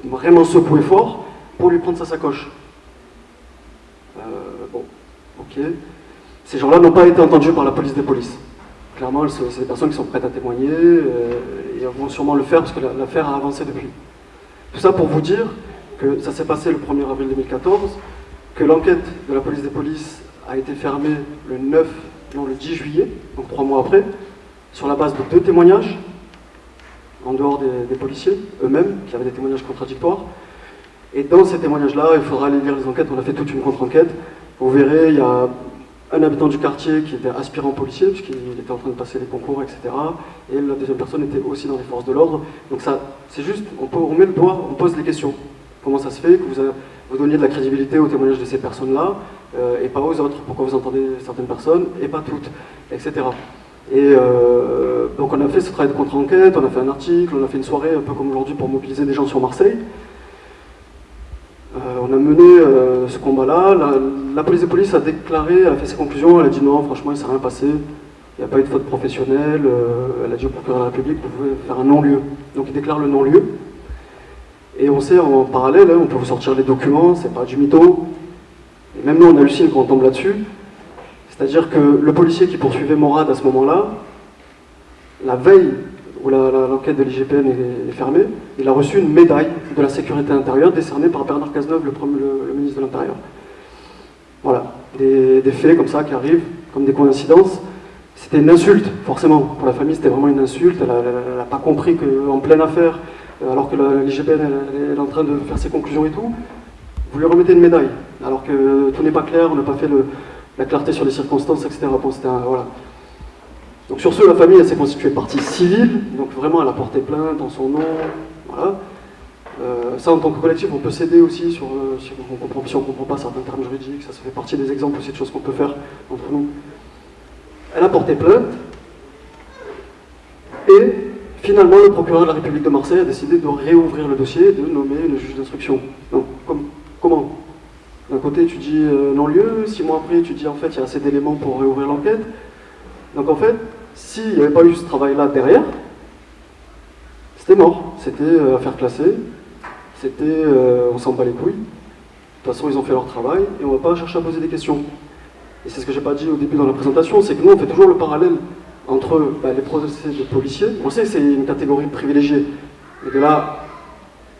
vraiment secoué fort pour lui prendre sa sacoche. Euh, bon, ok. Ces gens-là n'ont pas été entendus par la police des polices. Clairement, c'est des personnes qui sont prêtes à témoigner et vont sûrement le faire parce que l'affaire a avancé depuis. Tout ça pour vous dire que ça s'est passé le 1er avril 2014, que l'enquête de la police des polices a été fermée le 9, non, le 10 juillet, donc trois mois après, sur la base de deux témoignages, en dehors des, policiers eux-mêmes, qui avaient des témoignages contradictoires. Et dans ces témoignages-là, il faudra aller lire les enquêtes, on a fait toute une contre-enquête. Vous verrez, il y a un habitant du quartier qui était aspirant policier, puisqu'il était en train de passer les concours, etc. Et la deuxième personne était aussi dans les forces de l'ordre. Donc ça, c'est juste, on, met le doigt, on pose les questions. Comment ça se fait que vous vous donniez de la crédibilité au témoignage de ces personnes-là euh, et pas aux autres? Pourquoi vous entendez certaines personnes et pas toutes, etc. Et euh, donc on a fait ce travail de contre-enquête, on a fait un article, on a fait une soirée un peu comme aujourd'hui pour mobiliser des gens sur Marseille. Euh, on a mené ce combat-là. La, police des polices a déclaré, a fait ses conclusions, elle a dit non, franchement, il ne s'est rien passé. Il n'y a pas eu de faute professionnelle. elle a dit au procureur de la République, vous pouvez faire un non-lieu. Donc il déclare le non-lieu. Et on sait en parallèle, hein, on peut vous sortir les documents, c'est pas du mytho. Et même nous, on hallucine quand on tombe là-dessus. C'est-à-dire que le policier qui poursuivait Morad à ce moment-là, la veille, où l'enquête de l'IGPN est, fermée, il a reçu une médaille de la sécurité intérieure décernée par Bernard Cazeneuve, le, ministre de l'Intérieur. Voilà, des, faits comme ça qui arrivent, comme des coïncidences. C'était une insulte, forcément. Pour la famille, c'était vraiment une insulte. Elle n'a pas compris qu'en pleine affaire, euh, alors que l'IGPN est en train de faire ses conclusions et tout, vous lui remettez une médaille, alors que tout n'est pas clair, on n'a pas fait la clarté sur les circonstances, etc. Donc sur ce, la famille s'est constituée partie civile, donc vraiment elle a porté plainte en son nom, voilà. Euh, ça, en tant que collectif, on peut s'aider aussi sur, euh, si on ne comprend pas certains termes juridiques, ça, fait partie des exemples aussi de choses qu'on peut faire entre nous. Elle a porté plainte, et finalement, le procureur de la République de Marseille a décidé de réouvrir le dossier et de nommer le juge d'instruction. Comment D'un côté, tu dis euh, non-lieu, six mois après, tu dis en fait, il y a assez d'éléments pour réouvrir l'enquête. Donc en fait, s'il n'y avait pas eu ce travail-là derrière, c'était mort. C'était euh, affaire classée, c'était euh, on s'en bat les couilles. De toute façon, ils ont fait leur travail et on ne va pas chercher à poser des questions. Et c'est ce que j'ai pas dit au début dans la présentation, c'est que nous, on fait toujours le parallèle entre bah, les procès de policiers. On sait que c'est une catégorie privilégiée. Mais de là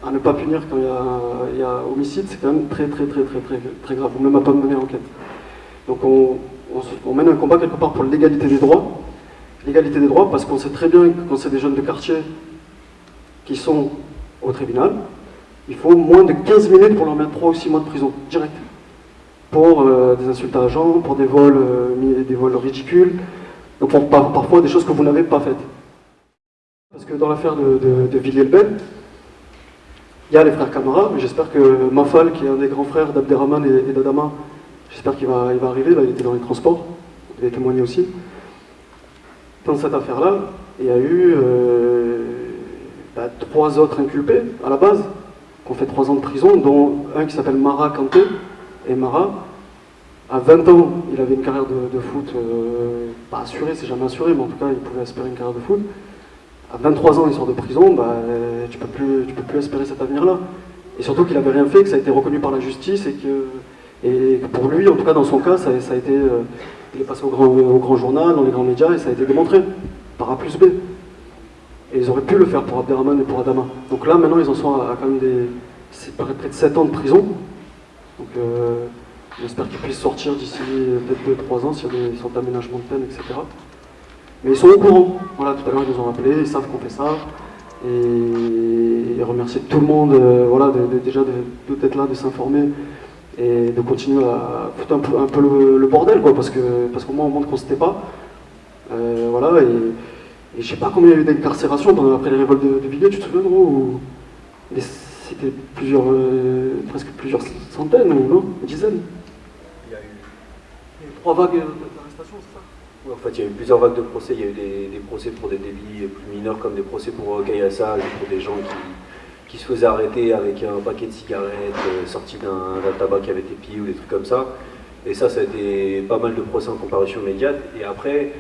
à ne pas punir quand il y a, homicide, c'est quand même très très très très très très grave. On ne m'a pas mené l'enquête. Donc on, on, mène un combat quelque part pour l'égalité des droits. L'égalité des droits parce qu'on sait très bien que quand c'est des jeunes de quartier qui sont au tribunal, il faut moins de 15 minutes pour leur mettre 3 ou 6 mois de prison, direct. Pour euh, des insultes à agents, pour des vols, euh, des vols ridicules, donc pour, parfois des choses que vous n'avez pas faites. Parce que dans l'affaire de, de, Villiers-le-Bel, il y a les frères Camara, mais j'espère que Mafal, qui est un des grands frères d'Abderrahman et, d'Adama, j'espère qu'il va, il va arriver, il était dans les transports, il a témoigné aussi. Dans cette affaire-là, il y a eu euh, bah, trois autres inculpés à la base, qui ont fait trois ans de prison, dont un qui s'appelle Mara Kanté, et Mara, à 20 ans, il avait une carrière de, foot, euh, pas assurée, c'est jamais assuré, mais en tout cas, il pouvait espérer une carrière de foot. À 23 ans, il sort de prison, bah, tu ne peux, plus, peux plus espérer cet avenir-là. Et surtout qu'il n'avait rien fait, que ça a été reconnu par la justice, et que, et pour lui, en tout cas dans son cas, ça, a été, euh, il est passé au grand, au grand journal, dans les grands médias, et ça a été démontré, par A plus B. Et ils auraient pu le faire pour Abderrahman et pour Adama. Donc là, maintenant, ils en sont à, quand même des, près de 7 ans de prison. Donc, euh, J'espère qu'ils puissent sortir d'ici peut-être 2-3 ans s'il y a des sortes d'aménagements de peine, etc. Mais ils sont au courant. Voilà, tout à l'heure ils nous ont appelés, ils savent qu'on fait ça. Et, remercier tout le monde, euh, voilà, déjà de, là, de s'informer et de continuer à foutre un peu, le, bordel, quoi, parce que parce qu'au moins on montre qu'on se tait pas. Euh, voilà, et, et je sais pas combien il y a eu d'incarcération après les révoltes de, de tu te souviens, gros C'était plusieurs, euh, presque plusieurs centaines, ou non Une dizaine trois vagues d'arrestation, c'est ça? En fait, il y a eu plusieurs vagues de procès. Il y a eu des, procès pour des délits plus mineurs, comme des procès pour caillassage, pour des gens qui, se faisaient arrêter avec un paquet de cigarettes euh, sorti d'un tabac qui avait été pillé ou des trucs comme ça. Et ça, ça a été pas mal de procès en comparution immédiate. Et après,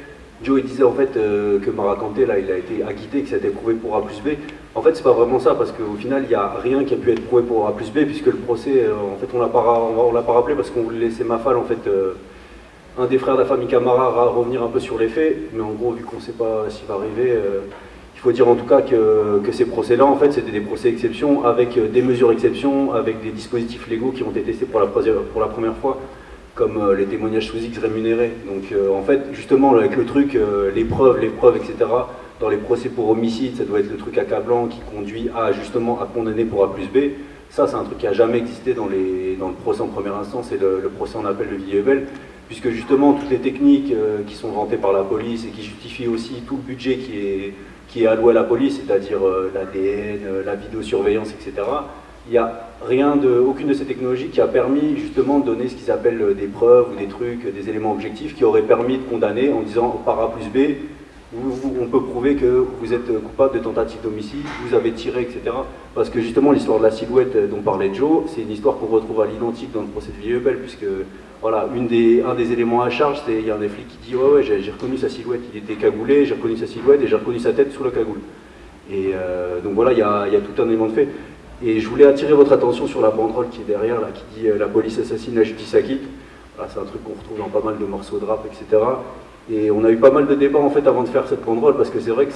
Joe il disait en fait euh, que Maracanté là il a été acquitté, que ça a été prouvé pour A plus B. En fait c'est pas vraiment ça parce qu'au final il n'y a rien qui a pu être prouvé pour A plus B puisque le procès euh, en fait on l'a pas, l'a pas rappelé parce qu'on voulait laisser Mafal en fait un des frères de la famille Camara va revenir un peu sur les faits, mais en gros, vu qu'on ne sait pas s'il va arriver, euh, il faut dire en tout cas que, ces procès-là, en fait, c'était des procès exception avec euh, des mesures exception, avec des dispositifs légaux qui ont été testés pour la, première fois, comme euh, les témoignages sous X rémunérés. Donc, en fait, justement, avec le truc, les preuves, les preuves, etc., dans les procès pour homicide, ça doit être le truc accablant qui conduit à, justement, à condamner pour A plus B. Ça, c'est un truc qui n'a jamais existé dans le procès en première instance et le, procès en appel de Villiers-Bel puisque justement toutes les techniques euh, qui sont vantées par la police et qui justifient aussi tout le budget qui est, qui est alloué à la police, c'est-à-dire euh, l'ADN, euh, la vidéosurveillance, etc., il n'y a rien de, aucune de ces technologies qui a permis justement de donner ce qu'ils appellent des preuves ou des trucs, des éléments objectifs qui auraient permis de condamner en disant par A plus B, on peut prouver que vous êtes coupable de tentative d'homicide, vous avez tiré, etc. Parce que justement l'histoire de la silhouette dont parlait Joe, c'est une histoire qu'on retrouve à l'identique dans le procès de Villeubel, puisque voilà, un des éléments à charge, c'est il y a un des flics qui dit ouais ouais j'ai reconnu sa silhouette, il était cagoulé, j'ai reconnu sa silhouette et j'ai reconnu sa tête sous la cagoule. Et euh, donc voilà, il y, a, tout un élément de fait. Et je voulais attirer votre attention sur la banderole qui est derrière, là, qui dit euh, la police assassine, la justice acquitte. C'est un truc qu'on retrouve dans pas mal de morceaux de rap, etc. Et on a eu pas mal de débats en fait avant de faire cette banderole parce que c'est vrai que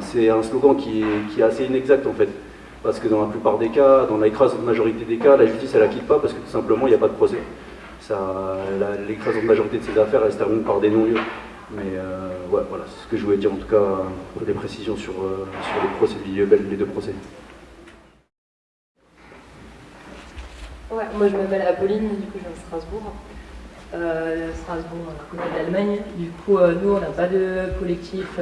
c'est un slogan qui est, assez inexact en fait. Parce que dans la plupart des cas, dans l'écrasante majorité des cas, la justice elle quitte pas parce que tout simplement il n'y a pas de procès. L'écrasante majorité de ces affaires elles se terminent par des non-lieux. Mais euh, voilà, c'est ce que je voulais dire en tout cas des précisions sur, euh, les procès de les deux procès. Ouais, moi je m'appelle Apolline, du coup je viens de Strasbourg. Euh, Strasbourg, à côté d'Allemagne. Du coup, nous, on n'a pas de collectif.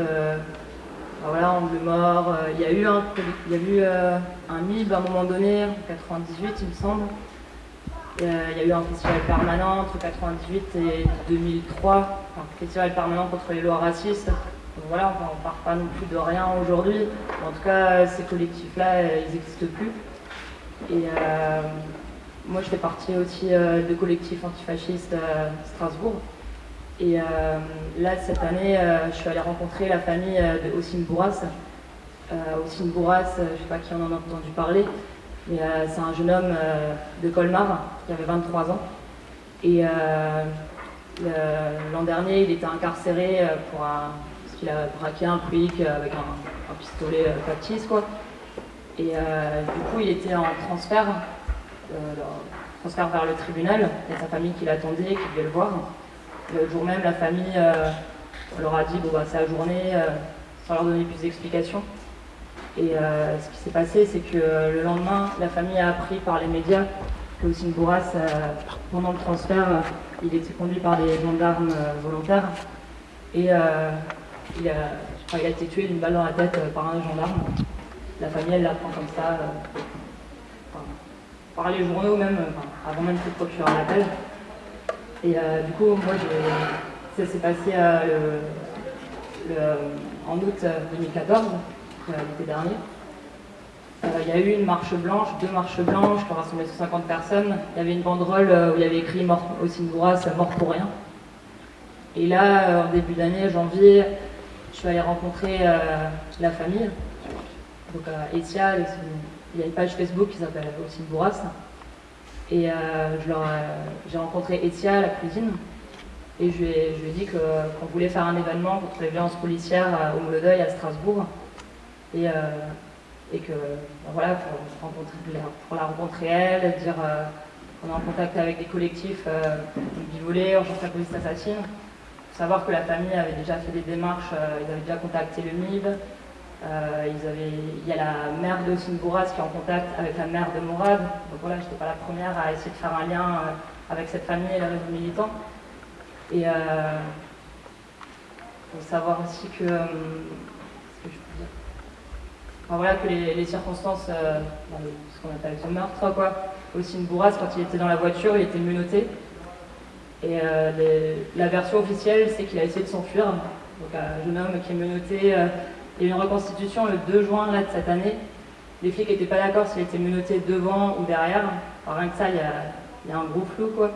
Voilà, Angle Mort. Il y a eu un, y a eu, un MIB à un moment donné, en 98, il me semble. Il y a eu un festival permanent entre 98 et 2003, un festival permanent contre les lois racistes. Donc voilà, on ne parle pas non plus de rien aujourd'hui. En tout cas, ces collectifs-là, ils n'existent plus. Et moi, je fais partie aussi euh, de collectif antifasciste à Strasbourg. Et euh, là, cette année, euh, je suis allée rencontrer la famille de Ossine Bourras. Ossine Bourras, je ne sais pas qui en a entendu parler, c'est un jeune homme de Colmar qui avait 23 ans. Et l'an dernier, il était incarcéré pour un, parce qu'il a braqué un quick avec un, pistolet factice. Et du coup, il était en transfert euh, transfert vers le tribunal. Il y a sa famille qui l'attendait, qui devait le voir. Le jour même, la famille euh, leur a dit bon, bah, c'est la journée, euh, sans leur donner plus d'explications. Et ce qui s'est passé, c'est que le lendemain, la famille a appris par les médias que Ossine Bourras, pendant le transfert, il était conduit par des gendarmes volontaires. Et il, a, il a été tué d'une balle dans la tête par un gendarme. La famille, elle l'apprend comme ça par les journaux même, avant même que le procureur l'appelle. Et euh, du coup, moi, ça s'est passé euh, en août 2014, euh, l'été dernier. Il y a eu une marche blanche, deux marches blanches qui ont rassemblé 150 personnes. Il y avait une banderole où il y avait écrit mort au Bourras, mort pour rien. Et là, en début d'année, janvier, je suis allée rencontrer la famille. Donc, Etia, il y a une page Facebook qui s'appelle aussi Bourras. Et euh, j'ai rencontré Etia, la cuisine, et je lui ai, dit qu'on voulait faire un événement contre les violences policières au Moulodeuil à Strasbourg. Et, euh, et que ben voilà, pour, la rencontrer elle, dire qu'on est en contact avec des collectifs euh, bivolés, en la police assassine. savoir que la famille avait déjà fait des démarches, ils avaient déjà contacté le MIB, euh, il y a la mère de Bourras qui est en contact avec la mère de Mourad. Donc voilà, je n'étais pas la première à essayer de faire un lien euh, avec cette famille et les réseaux militants. Et il euh, faut savoir aussi que, ce que je peux dire voilà, que les, circonstances, ce qu'on appelle ce meurtre, quoi. Ossine Bourras, quand il était dans la voiture, il était menotté. Et la version officielle, c'est qu'il a essayé de s'enfuir. Donc un jeune homme qui est menotté, il y a eu une reconstitution le 2 juin de cette année. Les flics n'étaient pas d'accord s'il était menotté devant ou derrière. Alors, rien que ça, il y, a, un gros flou. Quoi.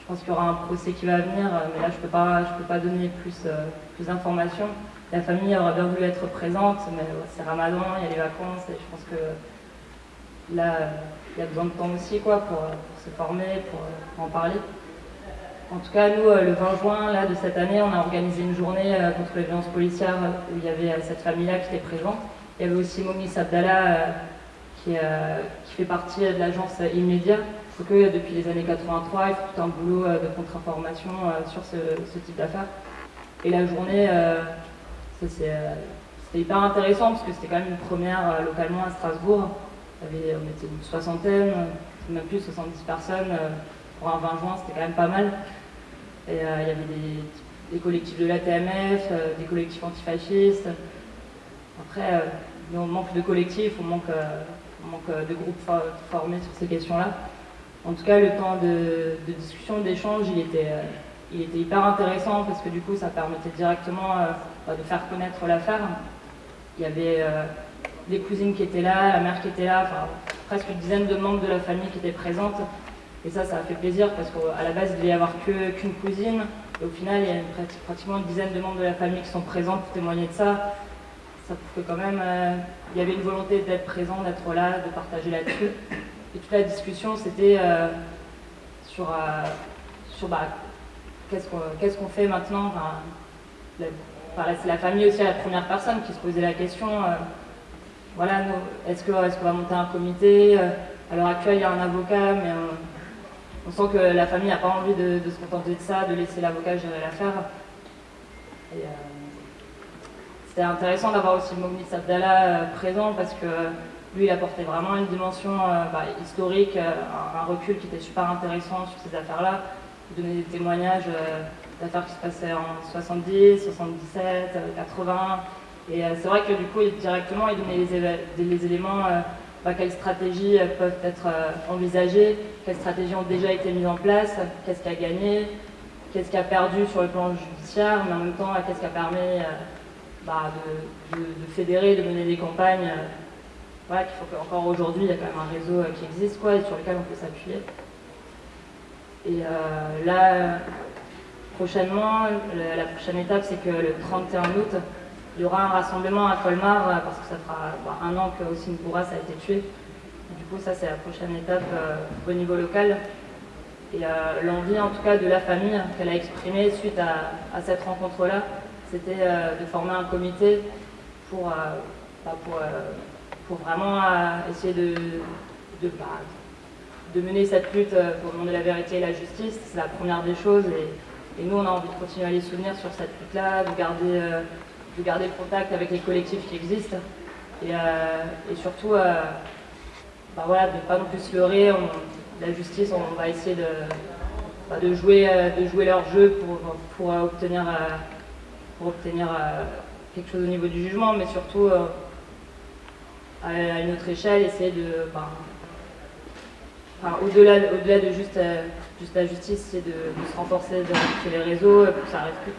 Je pense qu'il y aura un procès qui va venir, mais là, je ne peux, pas, donner euh, plus d'informations. La famille aurait bien voulu être présente, mais c'est Ramadan, il y a les vacances, et je pense que là, il y a besoin de temps aussi quoi, pour, se former, pour en parler. En tout cas, nous, euh, le 20 juin de cette année, on a organisé une journée euh, contre les violences policières où il y avait euh, cette famille-là qui était présente. Il y avait aussi Momi Sabdallah qui, fait partie de l'agence Immédiat. Faut que depuis les années 83, il fait tout un boulot de contre-information sur ce, type d'affaires. Et la journée, c'était hyper intéressant parce que c'était quand même une première localement à Strasbourg. on était une soixantaine, même plus 70 personnes. Pour un 20 juin, c'était quand même pas mal. Et, euh, il y avait des, collectifs de l'ATMF, euh, des collectifs antifascistes. Après, euh, on manque de collectifs, on manque, de groupes formés sur ces questions-là. En tout cas, le temps de, discussion, d'échange, il était, il était hyper intéressant parce que du coup, ça permettait directement de faire connaître l'affaire. Il y avait des cousines qui étaient là, la mère qui était là, presque une dizaine de membres de la famille qui étaient présentes. Et ça, ça a fait plaisir parce qu'à la base, il devait y avoir qu'une cousine. Et au final, il y a pratiquement une dizaine de membres de la famille qui sont présents pour témoigner de ça. Ça prouve que quand même, euh, il y avait une volonté d'être présent, d'être là, de partager là-dessus. Et toute la discussion, c'était euh, sur, euh, sur bah, qu'est-ce qu'on fait maintenant? C'est la famille aussi la première personne qui se posait la question. voilà, est-ce qu'on est va monter un comité À l'heure actuelle, il y a un avocat, mais on, sent que la famille n'a pas envie de, se contenter de ça, de laisser l'avocat gérer l'affaire. C'était intéressant d'avoir aussi Mogni Sabdallah présent parce que lui, il apportait vraiment une dimension euh, bah, historique, euh, un, recul qui était super intéressant sur ces affaires-là. Il donnait des témoignages euh, d'affaires qui se passaient en 70, 77, 80. Et c'est vrai que du coup, directement, il donnait les, éléments, bah, quelles stratégies peuvent être envisagées, quelles stratégies ont déjà été mises en place, qu'est-ce qui a gagné, qu'est-ce qui a perdu sur le plan judiciaire, mais en même temps, qu'est-ce qui a permis bah, de, fédérer, de mener des campagnes voilà, qu'il faut qu'encore aujourd'hui, il y a quand même un réseau euh, qui existe et sur lequel on peut s'appuyer. Et euh, là, prochainement, la, prochaine étape, c'est que le 31 août, il y aura un rassemblement à Colmar, euh, parce que ça fera bah, un an que Bourras a été tué. du coup, ça, c'est la prochaine étape au niveau local. Et l'envie, en tout cas, de la famille qu'elle a exprimée suite à, cette rencontre-là, c'était de former un comité pour, bah, vraiment euh, essayer bah, de, mener cette lutte euh, pour demander la vérité et la justice. C'est la première des choses. Nous, on a envie de continuer à les souvenir sur cette lutte-là, de garder, euh, de garder le contact avec les collectifs qui existent. Et, et surtout, bah, voilà, de ne pas non plus se leurrer. la justice, on va essayer de, bah, de, jouer, de jouer leur jeu pour, pour obtenir, pour obtenir quelque chose au niveau du jugement, mais surtout à une autre échelle, essayer de. au-delà au -delà de juste, euh, juste la justice, c'est de, se renforcer sur les réseaux pour que ça n'arrive plus.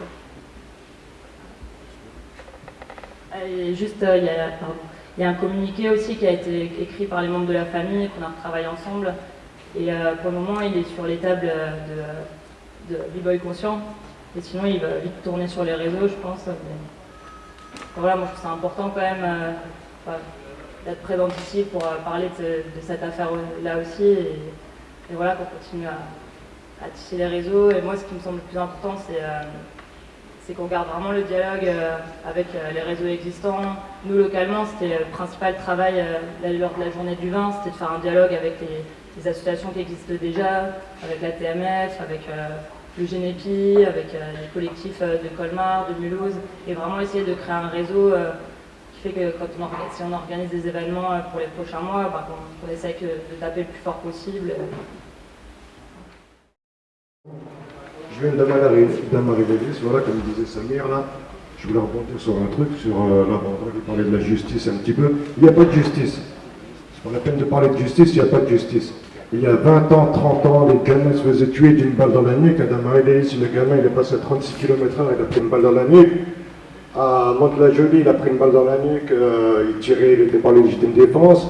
Et juste, euh, il y, a, un communiqué aussi qui a été écrit par les membres de la famille, qu'on a retravaillé ensemble. Et euh, pour le moment, il est sur les tables de, de B-Boy Conscient. Et sinon, il va vite tourner sur les réseaux, je pense. voilà, moi je trouve ça important quand même d'être présente ici pour euh, parler de, cette affaire-là aussi. Et, voilà, pour continuer à, tisser les réseaux. Et moi, ce qui me semble le plus important, c'est euh, qu'on garde vraiment le dialogue euh, avec les réseaux existants. Nous, localement, c'était le principal travail lors de la journée du vin, c'était de faire un dialogue avec les, associations qui existent déjà, avec la TMF, avec le GNEPI, avec les collectifs de Colmar, de Mulhouse, et vraiment essayer de créer un réseau fait que quand on organise, si on organise des événements euh, pour les prochains mois, bah, on, essaie de taper le plus fort possible. Je viens Davis, voilà, comme disait Samir, là, je voulais rebondir sur un truc, sur euh, là, on parlait de la justice un petit peu. Il n'y a pas de justice. C'est pas la peine de parler de justice, il n'y a pas de justice. Il y a 20 ans, 30 ans, les gamins se faisaient tuer d'une balle dans la nuque. À Damarie Davis, le gamin, il est passé à 36 km/h, il a pris une balle dans la nuque. À Mantes-la-Jolie, il a pris une balle dans la nuque, euh, il tirait, il était par légitime défense.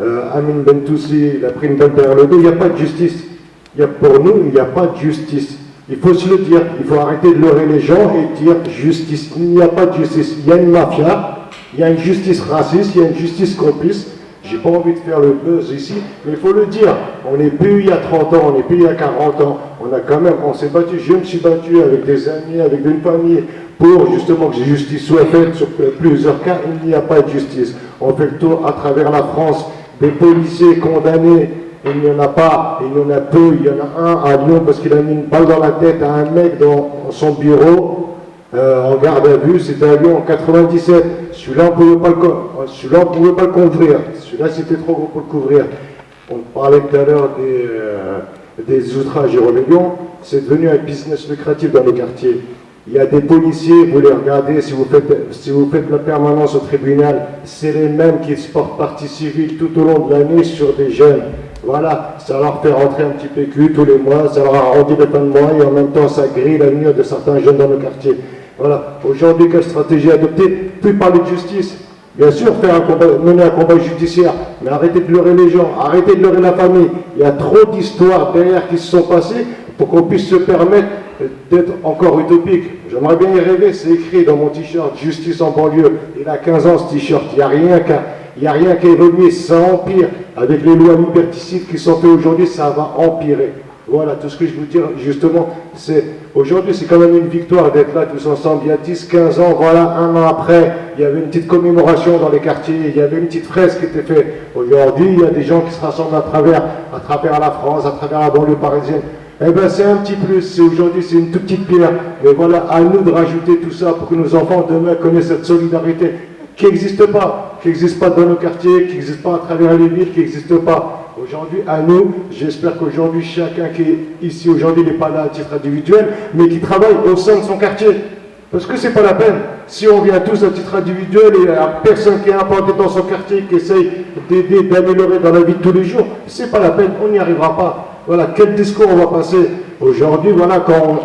Euh, Amin Bentoussi, il a pris une balle derrière le dos. Il n'y a pas de justice. Il y a, pour nous, il n'y a pas de justice. Il faut se le dire. Il faut arrêter de leurrer les gens et dire justice. Il n'y a pas de justice. Il y a une mafia, il y a une justice raciste, il y a une justice complice. J'ai pas envie de faire le buzz ici, mais il faut le dire. On n'est plus il y a 30 ans, on n'est plus il y a 40 ans. On a quand même, on s'est battu. Je me suis battu avec des amis, avec une famille, pour justement que justice soit faite sur plusieurs cas, il n'y a pas de justice. On fait le tour à travers la France des policiers condamnés, il n'y en a pas, il y en a peu, il y en a un à Lyon parce qu'il a mis une balle dans la tête à un mec dans son bureau euh, en garde à vue, c'était à Lyon en 97. Celui-là, on ne pouvait, pouvait, pas le couvrir. Celui-là, c'était trop gros pour le couvrir. On parlait tout à l'heure des, euh, des outrages et rébellions. C'est devenu un business lucratif dans les quartiers. Il y a des policiers, vous les regardez, si vous faites, si vous faites la permanence au tribunal, c'est les mêmes qui se portent partie civile tout au long de l'année sur des jeunes. Voilà, ça leur fait rentrer un petit PQ tous les mois, ça leur a rendu les fins de mois et en même temps ça grille l'avenir de certains jeunes dans nos quartiers. Voilà, aujourd'hui, quelle stratégie adopter? Plus parler de justice. Bien sûr, faire mener un combat judiciaire, mais arrêtez de leurrer les gens, arrêtez de leurrer la famille. Il y a trop d'histoires derrière qui se sont passées pour qu'on puisse se permettre d'être encore utopique. J'aimerais bien y rêver, c'est écrit dans mon t-shirt, justice en banlieue. Il a 15 ans ce t-shirt, il n'y a rien qu'à il a rien ça empire. Avec les lois liberticides qui sont faites aujourd'hui, ça va empirer. Voilà, tout ce que je veux dire, justement, aujourd'hui, c'est quand même une victoire d'être là tous ensemble. Il y a 10, 15 ans, voilà, un an après, il y avait une petite commémoration dans les quartiers, il y avait une petite fresque qui était faite. Aujourd'hui, il y a des gens qui se rassemblent à travers, à travers la France, à travers la banlieue parisienne. Eh bien, c'est un petit plus. Aujourd'hui, c'est une toute petite pierre. Mais voilà, à nous de rajouter tout ça pour que nos enfants demain connaissent cette solidarité qui n'existe pas, qui n'existe pas dans nos quartiers, qui n'existe pas à travers les villes, qui n'existe pas. Aujourd'hui, à nous, j'espère qu'aujourd'hui, chacun qui est ici aujourd'hui n'est pas là à titre individuel, mais qui travaille au sein de son quartier. Parce que c'est pas la peine. Si on vient tous à titre individuel et à personne qui est implanté dans son quartier, qui essaye d'aider, d'améliorer dans la vie de tous les jours, c'est pas la peine, on n'y arrivera pas. Voilà, quel discours on va passer aujourd'hui, voilà, quand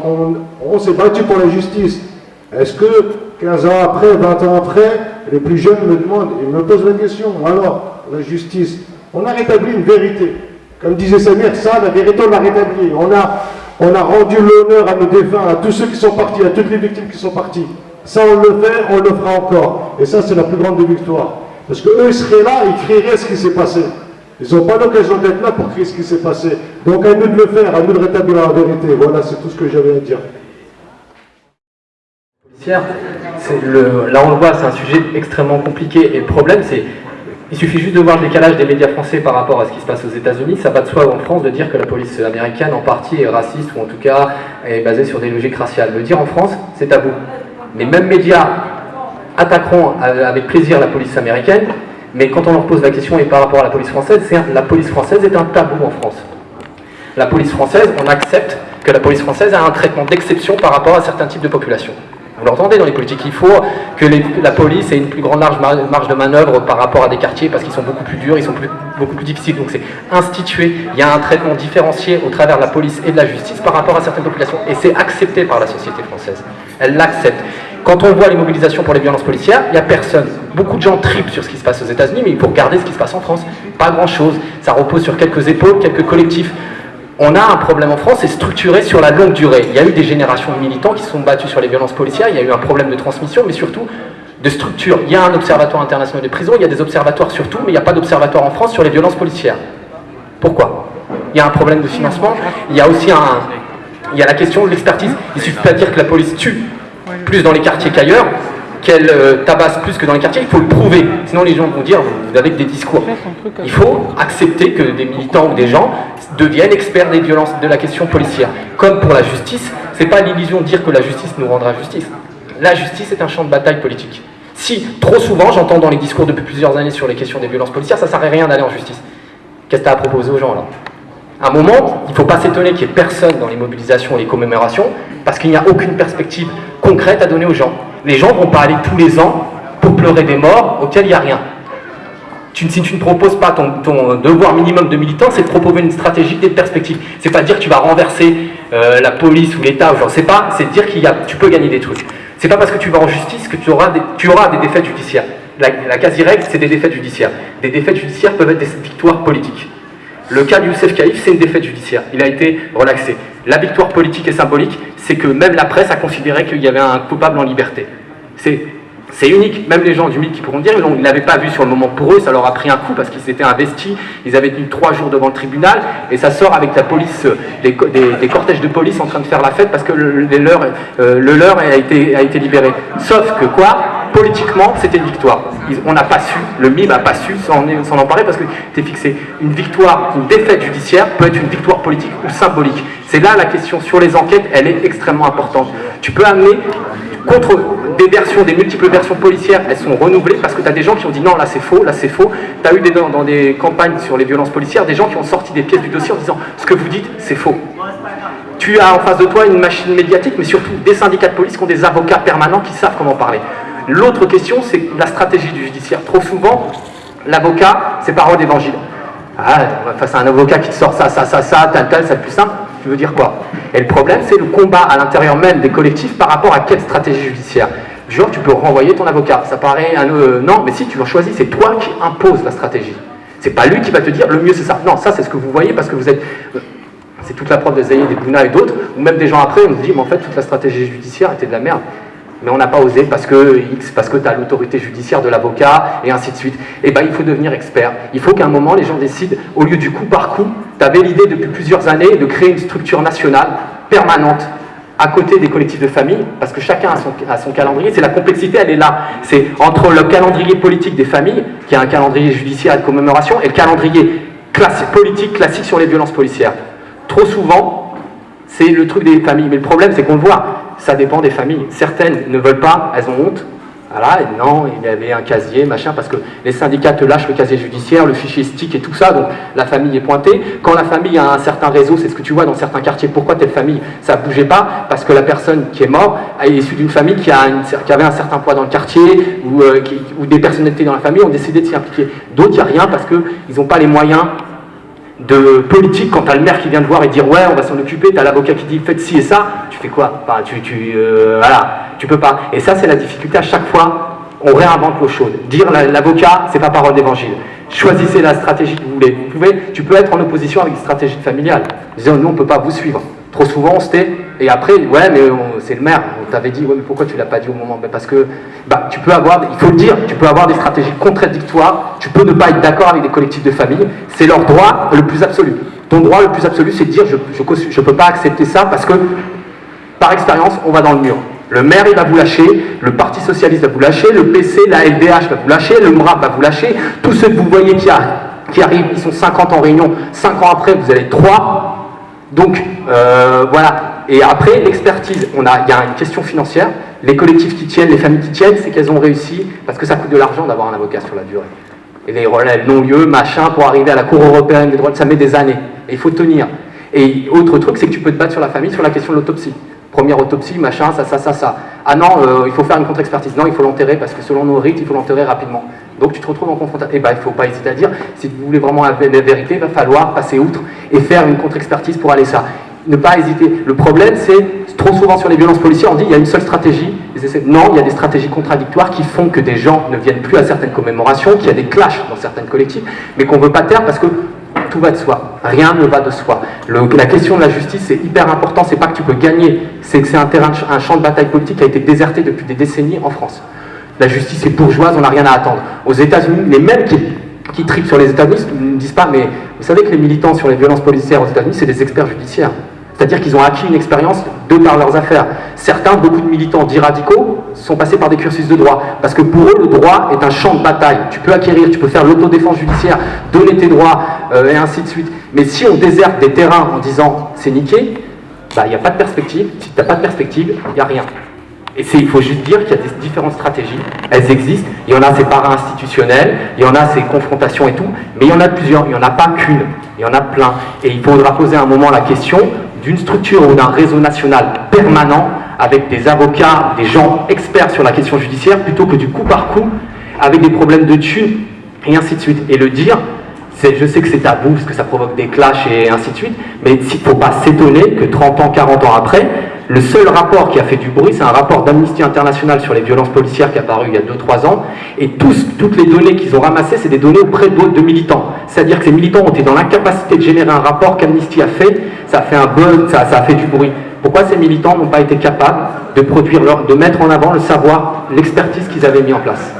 on, s'est battu pour la justice. Est-ce que 15 ans après, 20 ans après, les plus jeunes me demandent, ils me posent la question, alors, la justice, on a rétabli une vérité. Comme disait Samir, ça, la vérité, on l'a rétablie. On a, rendu l'honneur à nos défunts, à tous ceux qui sont partis, à toutes les victimes qui sont parties. Ça, on le fait, on le fera encore. Et ça, c'est la plus grande des victoires. Parce qu'eux, ils seraient là, ils crieraient ce qui s'est passé. Ils n'ont pas l'occasion d'être là pour crier ce qui s'est passé. Donc à nous de le faire, à nous de rétablir la vérité. Voilà, c'est tout ce que j'avais à dire. Le, là on le voit, c'est un sujet extrêmement compliqué et le problème c'est il suffit juste de voir le décalage des médias français par rapport à ce qui se passe aux États-Unis. Ça va de soi en France de dire que la police américaine en partie est raciste ou en tout cas est basée sur des logiques raciales. Le dire en France, c'est tabou. Les mêmes médias attaqueront avec plaisir la police américaine, mais quand on leur pose la question et par rapport à la police française, la police française est un tabou en France. La police française, on accepte que la police française a un traitement d'exception par rapport à certains types de populations. Vous l'entendez dans les politiques, il faut que la police ait une plus grande marge de manœuvre par rapport à des quartiers parce qu'ils sont beaucoup plus durs, ils sont beaucoup plus difficiles. Donc c'est institué, il y a un traitement différencié au travers de la police et de la justice par rapport à certaines populations. Et c'est accepté par la société française. Elle l'accepte. Quand on voit les mobilisations pour les violences policières, il n'y a personne. Beaucoup de gens tripent sur ce qui se passe aux États-Unis, mais il faut regarder ce qui se passe en France. Pas grand-chose. Ça repose sur quelques épaules, quelques collectifs on a un problème en France, c'est structuré sur la longue durée. Il y a eu des générations de militants qui se sont battus sur les violences policières, il y a eu un problème de transmission, mais surtout de structure. Il y a un observatoire international des prisons, il y a des observatoires surtout, mais il n'y a pas d'observatoire en France sur les violences policières. Pourquoi? Il y a un problème de financement, il y a aussi un, il y a la question de l'expertise. Il ne suffit pas de dire que la police tue plus dans les quartiers qu'ailleurs, qu'elle euh, tabasse plus que dans les quartiers, il faut le prouver. Sinon les gens vont dire, vous avez des discours. Il faut accepter que des militants ou des gens deviennent experts des violences, de la question policière. Comme pour la justice, c'est pas l'illusion de dire que la justice nous rendra justice. La justice est un champ de bataille politique. Si, trop souvent, j'entends dans les discours depuis plusieurs années sur les questions des violences policières, ça ne sert à rien d'aller en justice. Qu'est-ce que tu as à proposer aux gens là À un moment, il ne faut pas s'étonner qu'il n'y ait personne dans les mobilisations et les commémorations, parce qu'il n'y a aucune perspective concrète à donner aux gens. Les gens ne vont pas aller tous les ans pour pleurer des morts auxquels il n'y a rien si tu ne proposes pas ton, devoir minimum de militant, c'est de proposer une stratégie, des perspectives. C'est pas dire que tu vas renverser euh, la police ou l'État, je sais pas, c'est dire qu'il tu peux gagner des trucs. C'est pas parce que tu vas en justice que tu auras des, tu auras des défaites judiciaires. La, quasi-règle, c'est des défaites judiciaires. Des défaites judiciaires peuvent être des victoires politiques. Le cas du Youssef Kaïf, c'est une défaite judiciaire. Il a été relaxé. La victoire politique et symbolique, c'est que même la presse a considéré qu'il y avait un coupable en liberté. C'est unique, même les gens du mythe qui pourront dire, ils n'avaient pas vu sur le moment pour eux, ça leur a pris un coup parce qu'ils s'étaient investis, ils avaient tenu trois jours devant le tribunal, et ça sort avec la police, des, cortèges de police en train de faire la fête parce que le, leur, euh, a été libéré. Sauf que quoi? Politiquement, c'était une victoire. on n'a pas su, le MIB n'a pas su s'en emparer parce que c'était fixé. Une victoire, une défaite judiciaire peut être une victoire politique ou symbolique. C'est là la question sur les enquêtes, elle est extrêmement importante. Tu peux amener contre des versions, des multiples versions policières, elles sont renouvelées parce que tu as des gens qui ont dit non, là c'est faux, là c'est faux. Tu as eu des, dans, des campagnes sur les violences policières des gens qui ont sorti des pièces du dossier en disant ce que vous dites, c'est faux. Tu as en face de toi une machine médiatique, mais surtout des syndicats de police qui ont des avocats permanents qui savent comment parler. L'autre question, c'est la stratégie du judiciaire. Trop souvent, l'avocat, c'est parole d'évangile. Ah, face à un avocat qui te sort ça, ça, ça, ça, tel, tel, c'est le plus simple. Tu veux dire quoi? Et le problème, c'est le combat à l'intérieur même des collectifs par rapport à quelle stratégie judiciaire Genre, tu peux renvoyer ton avocat. Ça paraît un... Euh, non, mais si, tu l'as choisi, c'est toi qui imposes la stratégie. C'est pas lui qui va te dire, le mieux c'est ça. Non, ça c'est ce que vous voyez parce que vous êtes... Euh, c'est toute la preuve des Zaïd, des Bouna et d'autres, ou même des gens après, on se dit, mais en fait, toute la stratégie judiciaire était de la merde. Mais on n'a pas osé parce que X, parce que tu as l'autorité judiciaire de l'avocat, et ainsi de suite. Et eh bien, il faut devenir expert. Il faut qu'à un moment, les gens décident, au lieu du coup par coup, tu avais l'idée depuis plusieurs années de créer une structure nationale permanente à côté des collectifs de famille, parce que chacun a son, a calendrier, c'est la complexité, elle est là. C'est entre le calendrier politique des familles, qui est un calendrier judiciaire de commémoration, et le calendrier politique classique sur les violences policières. Trop souvent, c'est le truc des familles. Mais le problème, c'est qu'on le voit, ça dépend des familles. Certaines ne veulent pas, elles ont honte, voilà, et non, il y avait un casier, machin, parce que les syndicats te lâchent le casier judiciaire, le fichier stick et tout ça, donc la famille est pointée. Quand la famille a un certain réseau, c'est ce que tu vois dans certains quartiers, pourquoi telle famille, ça bougeait pas Parce que la personne qui est morte est issue d'une famille qui, avait un certain poids dans le quartier, ou, euh, des personnalités dans la famille ont décidé de s'y impliquer. D'autres, il n'y a rien parce qu'ils n'ont pas les moyens de politique quand tu as le maire qui vient te voir et dire ouais on va s'en occuper, tu as l'avocat qui dit faites ci et ça, tu fais quoi? Enfin, tu, tu, euh, voilà, tu peux pas. Et ça c'est la difficulté à chaque fois, on réinvente l'eau chaude. Dire l'avocat, c'est pas parole d'évangile. Choisissez la stratégie que vous voulez. Vous pouvez, tu peux être en opposition avec une stratégie familiale. Disons, nous on peut pas vous suivre. Trop souvent on se tait, et après, ouais mais c'est le maire, on t'avait dit, ouais mais pourquoi tu l'as pas dit au moment? Ben, Parce que bah, tu peux avoir, il faut le dire, tu peux avoir des stratégies contradictoires, tu peux ne pas être d'accord avec des collectifs de famille, c'est leur droit le plus absolu. Ton droit le plus absolu, c'est de dire, je ne peux pas accepter ça parce que, par expérience, on va dans le mur. Le maire, il va vous lâcher, le Parti Socialiste va vous lâcher, le PC, la LDH va vous lâcher, le MRAP va vous lâcher, tous ceux que vous voyez qui, qui arrivent, ils sont 50 en réunion, 5 ans après, vous avez 3. Donc, euh, voilà. Et après, l'expertise, il y a une question financière, les collectifs qui tiennent, les familles qui tiennent, c'est qu'elles ont réussi, parce que ça coûte de l'argent d'avoir un avocat sur la durée. Et les relèves non-lieu, machin, pour arriver à la Cour européenne des droits, ça met des années. Et il faut tenir. Et autre truc, c'est que tu peux te battre sur la famille sur la question de l'autopsie. Première autopsie, machin, ça, ça, ça, ça. Ah non, euh, il faut faire une contre-expertise. Non, il faut l'enterrer parce que selon nos rites, il faut l'enterrer rapidement. Donc tu te retrouves en confrontation. Eh ben, il ne faut pas hésiter à dire, si vous voulez vraiment la vérité, il va falloir passer outre et faire une contre-expertise pour aller ça ne pas hésiter. Le problème, c'est trop souvent sur les violences policières, on dit il y a une seule stratégie. Non, il y a des stratégies contradictoires qui font que des gens ne viennent plus à certaines commémorations, qu'il y a des clashs dans certaines collectives, mais qu'on ne veut pas taire parce que tout va de soi. Rien ne va de soi. la question de la justice, c'est hyper important. C'est pas que tu peux gagner, c'est que c'est un champ de bataille politique qui a été déserté depuis des décennies en France. La justice est bourgeoise, on n'a rien à attendre. Aux États-Unis, les mêmes qui, qui tripent sur les États-Unis ne disent pas, mais vous savez que les militants sur les violences policières aux États-Unis, c'est des experts judiciaires. C'est-à-dire qu'ils ont acquis une expérience de par leurs affaires. Certains, beaucoup de militants dits radicaux, sont passés par des cursus de droit. Parce que pour eux, le droit est un champ de bataille. Tu peux acquérir, tu peux faire l'autodéfense judiciaire, donner tes droits, euh, et ainsi de suite. Mais si on déserte des terrains en disant c'est niqué, bah, il n'y a pas de perspective. Si tu n'as pas de perspective, il n'y a rien. Et il faut juste dire qu'il y a des différentes stratégies, elles existent, il y en a ces para-institutionnels, il y en a ces confrontations et tout, mais il y en a plusieurs, il n'y en a pas qu'une, il y en a plein. Et il faudra poser un moment la question d'une structure ou d'un réseau national permanent avec des avocats, des gens experts sur la question judiciaire, plutôt que du coup par coup, avec des problèmes de thunes, et ainsi de suite. Et le dire, je sais que c'est tabou, parce que ça provoque des clashs et ainsi de suite, mais il ne faut pas s'étonner que 30 ans, 40 ans après, le seul rapport qui a fait du bruit, c'est un rapport d'Amnesty International sur les violences policières qui est apparu il y a 2-3 ans, et toutes les données qu'ils ont ramassées, c'est des données auprès d'autres militants. C'est-à-dire que ces militants ont été dans l'incapacité de générer un rapport qu'Amnesty a fait, ça a fait un buzz, ça, ça a fait du bruit. Pourquoi ces militants n'ont pas été capables de produire, leur, de mettre en avant le savoir, l'expertise qu'ils avaient mis en place?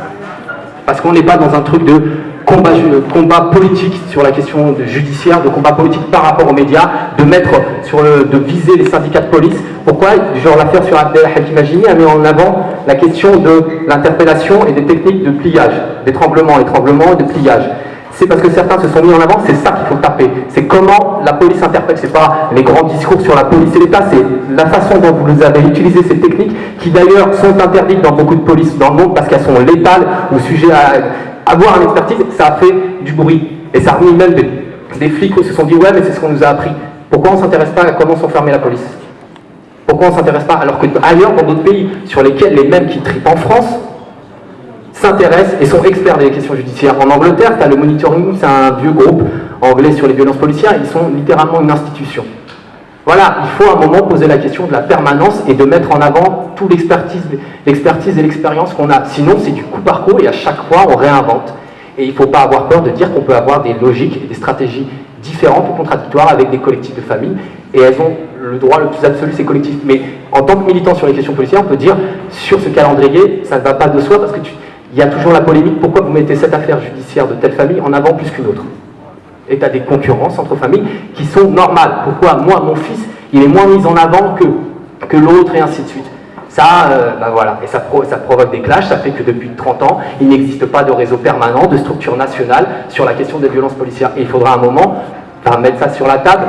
Parce qu'on n'est pas dans un truc de combat, combat politique sur la question judiciaire, de combat politique par rapport aux médias, de mettre sur le, de viser les syndicats de police. Pourquoi Genre l'affaire sur Abdel Hakim a mis en avant la question de l'interpellation et des techniques de pliage, des tremblements, les tremblements et de pliage? C'est parce que certains se sont mis en avant, c'est ça qu'il faut taper. C'est comment la police interprète, c'est pas les grands discours sur la police et l'État, c'est la façon dont vous avez utilisé ces techniques, qui d'ailleurs sont interdites dans beaucoup de polices dans le monde parce qu'elles sont létales ou sujet à avoir une expertise, ça a fait du bruit. Et ça a remis même des, flics qui se sont dit ouais mais c'est ce qu'on nous a appris. Pourquoi on ne s'intéresse pas à comment s'enfermer la police? Pourquoi on ne s'intéresse pas alors que ailleurs dans d'autres pays sur lesquels les mêmes qui tripent en France s'intéressent et sont experts des questions judiciaires? En Angleterre, tu le monitoring, c'est un vieux groupe anglais sur les violences policières, ils sont littéralement une institution. Voilà, il faut à un moment poser la question de la permanence et de mettre en avant toute l'expertise et l'expérience qu'on a. Sinon, c'est du coup par coup et à chaque fois, on réinvente. Et il ne faut pas avoir peur de dire qu'on peut avoir des logiques et des stratégies différentes ou contradictoires avec des collectifs de famille. Et elles ont le droit le plus absolu, ces collectifs. Mais en tant que militant sur les questions policières, on peut dire, sur ce calendrier, ça ne va pas de soi parce qu'il y a toujours la polémique, pourquoi vous mettez cette affaire judiciaire de telle famille en avant plus qu'une autre? Et tu as des concurrences entre familles qui sont normales. Pourquoi moi, mon fils, il est moins mis en avant que, que l'autre et ainsi de suite ça, ben voilà, et ça, ça, provoque des clashs, ça fait que depuis 30 ans, il n'existe pas de réseau permanent, de structure nationale sur la question des violences policières. Et il faudra un moment mettre ça sur la table,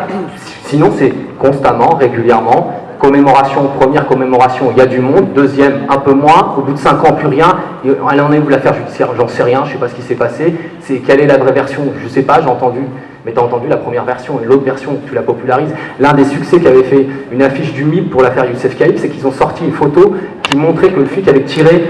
sinon c'est constamment, régulièrement, commémoration, première commémoration, il y a du monde, deuxième, un peu moins, au bout de 5 ans, plus rien, elle en est où l'affaire J'en sais rien, je ne sais pas ce qui s'est passé, c'est quelle est la vraie version? Je ne sais pas, j'ai entendu, mais tu as entendu la première version et l'autre version, tu la popularises. L'un des succès qui avait fait une affiche du MIB pour l'affaire Youssef Kaïb, c'est qu'ils ont sorti une photo qui montrait que le flic avait tiré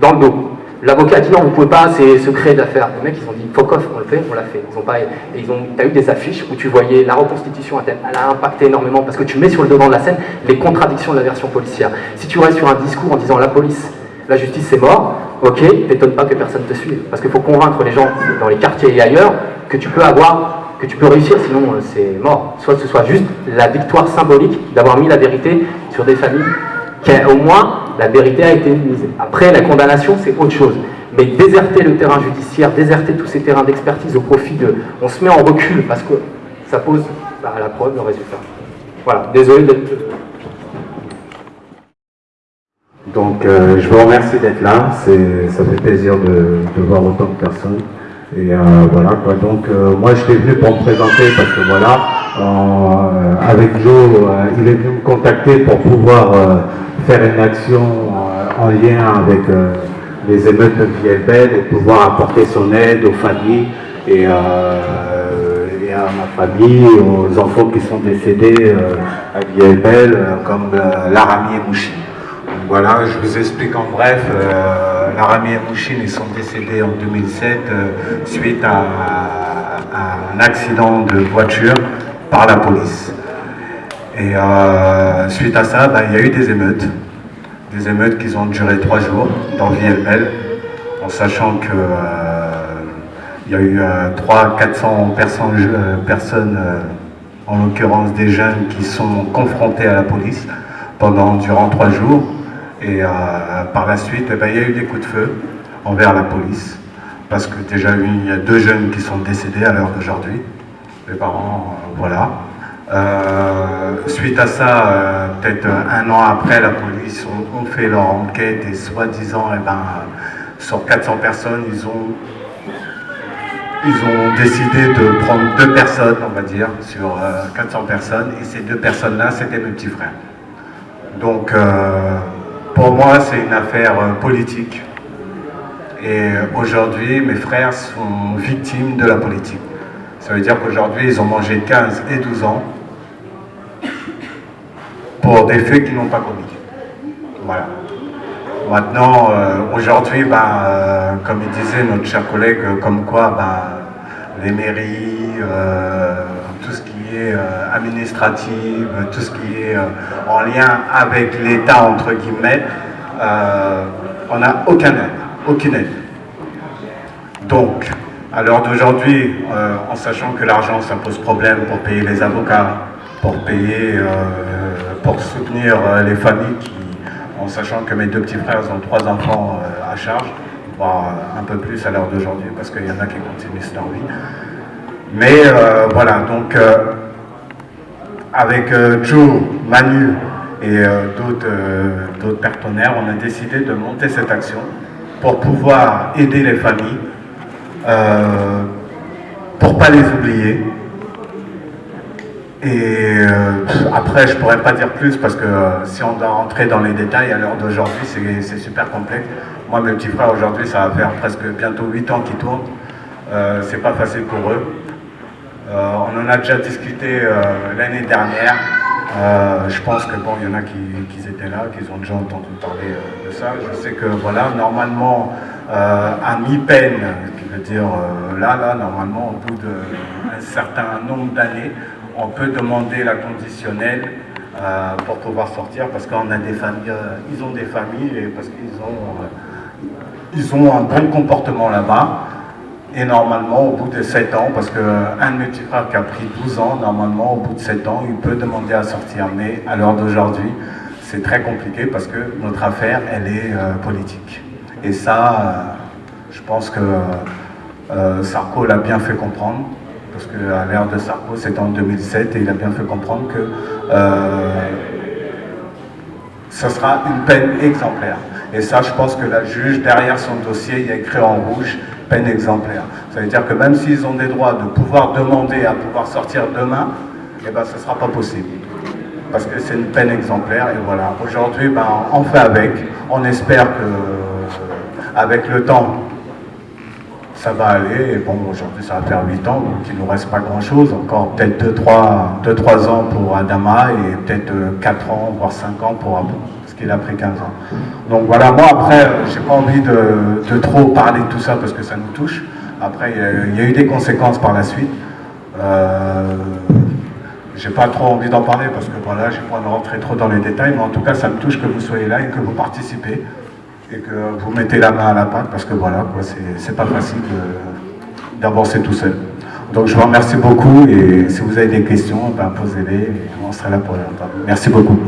dans le dos. L'avocat a dit non, vous ne pouvez pas, c'est secret d'affaires. Les mecs, ils ont dit fuck off, on le fait, on l'a fait. Ils ont pas, et ils ont, as eu des affiches où tu voyais la reconstitution, elle a impacté énormément parce que tu mets sur le devant de la scène les contradictions de la version policière. Si tu restes sur un discours en disant la police, la justice c'est mort, ok, t'étonne pas que personne te suive. Parce qu'il faut convaincre les gens dans les quartiers et ailleurs que tu peux avoir, que tu peux réussir, sinon euh, c'est mort. Soit ce soit juste la victoire symbolique d'avoir mis la vérité sur des familles qui, au moins, la vérité a été mise. Après, la condamnation, c'est autre chose. Mais déserter le terrain judiciaire, déserter tous ces terrains d'expertise au profit de... On se met en recul parce que ça pose bah, à la preuve le résultat. Voilà, désolé d'être... Donc, euh, je vous remercie d'être là. Ça fait plaisir de, voir autant de personnes. Et euh, voilà quoi. Donc, euh, moi, j'étais venu pour me présenter parce que voilà, avec Joe, il est venu me contacter pour pouvoir faire une action en lien avec les émeutes de Vielbel et pouvoir apporter son aide aux familles et, à ma famille, aux enfants qui sont décédés à Vielbel, comme Larami et Mouchi. Voilà, je vous explique en bref. Euh, Larami et Mouchine sont décédés en 2007 euh, suite à, un accident de voiture par la police. Et euh, suite à ça, bah, il y a eu des émeutes. Des émeutes qui ont duré trois jours dans VLL, en sachant que il y a eu 300-400 personnes, personnes en l'occurrence des jeunes, qui sont confrontés à la police pendant durant trois jours. Et euh, par la suite, ben, il y a eu des coups de feu envers la police, parce que déjà il y a deux jeunes qui sont décédés à l'heure d'aujourd'hui. Les parents, euh, voilà. Euh, suite à ça, peut-être un an après, la police ont, fait leur enquête et soi-disant, eh ben, sur 400 personnes, ils ont, ils ont décidé de prendre deux personnes, on va dire, sur 400 personnes, et ces deux personnes-là, c'était mes petits frères. Donc, pour moi, c'est une affaire euh, politique. Et aujourd'hui, mes frères sont victimes de la politique. Ça veut dire qu'aujourd'hui, ils ont mangé 15 et 12 ans pour des faits qu'ils n'ont pas commis. Voilà. Maintenant, euh, aujourd'hui, ben, euh, comme il disait notre cher collègue, comme quoi ben, les mairies, tout ce qui est administratif, tout ce qui est en lien avec l'État, entre guillemets, euh, on n'a aucun aide, aucune aide. Donc, à l'heure d'aujourd'hui, euh, en sachant que l'argent, ça pose problème pour payer les avocats, pour payer, euh, pour soutenir les familles, qui, en sachant que mes deux petits frères ont trois enfants à charge, voire un peu plus à l'heure d'aujourd'hui, parce qu'il y en a qui continuent leur vie. Mais voilà, donc avec Joe, Manu, et euh, euh, d'autres partenaires, on a décidé de monter cette action pour pouvoir aider les familles, euh, pour ne pas les oublier. Et après, je ne pourrais pas dire plus parce que si on doit rentrer dans les détails à l'heure d'aujourd'hui, c'est super complexe. Moi, mes petits frères, aujourd'hui, ça va faire presque bientôt 8 ans qu'ils tournent. c'est pas facile pour eux. on en a déjà discuté l'année dernière. Euh, je pense que bon, il y en a qui, étaient là, qui ont déjà entendu parler euh, de ça. Je sais que voilà, normalement, euh, à mi-peine, qui veut dire là, là, normalement, au bout d'un certain nombre d'années, on peut demander la conditionnelle pour pouvoir sortir parce qu'on a des familles, ils ont des familles et parce qu'ils ont, ils ont un bon comportement là-bas. Et normalement, au bout de 7 ans, parce qu'un de mes qui a pris 12 ans, normalement, au bout de 7 ans, il peut demander à sortir. Mais à l'heure d'aujourd'hui, c'est très compliqué parce que notre affaire, elle est euh, politique. Et ça, euh, je pense que euh, Sarko l'a bien fait comprendre. Parce qu'à l'ère de Sarko, c'était en 2007, et il a bien fait comprendre que ce sera une peine exemplaire. Et ça, je pense que la juge, derrière son dossier, il y a écrit en rouge, peine exemplaire. Ça veut dire que même s'ils ont des droits de pouvoir demander à pouvoir sortir demain, eh ben, ce ne sera pas possible. Parce que c'est une peine exemplaire, et voilà. Aujourd'hui, ben, on fait avec. On espère que, avec le temps, ça va aller. Et bon, aujourd'hui, ça va faire 8 ans, donc il ne nous reste pas grand-chose. Encore peut-être 2-3 ans pour Adama, et peut-être 4 ans, voire 5 ans pour Abou qu'il a pris 15 ans. Donc voilà, moi après, j'ai pas envie de, trop parler de tout ça parce que ça nous touche. Après, il y, a, eu des conséquences par la suite. Euh, j'ai pas trop envie d'en parler parce que voilà, j'ai pas envie de rentrer trop dans les détails, mais en tout cas, ça me touche que vous soyez là et que vous participez et que vous mettez la main à la pâte parce que voilà, c'est pas facile d'avancer tout seul. Donc je vous remercie beaucoup et si vous avez des questions, ben, posez-les on serait là pour les. Merci beaucoup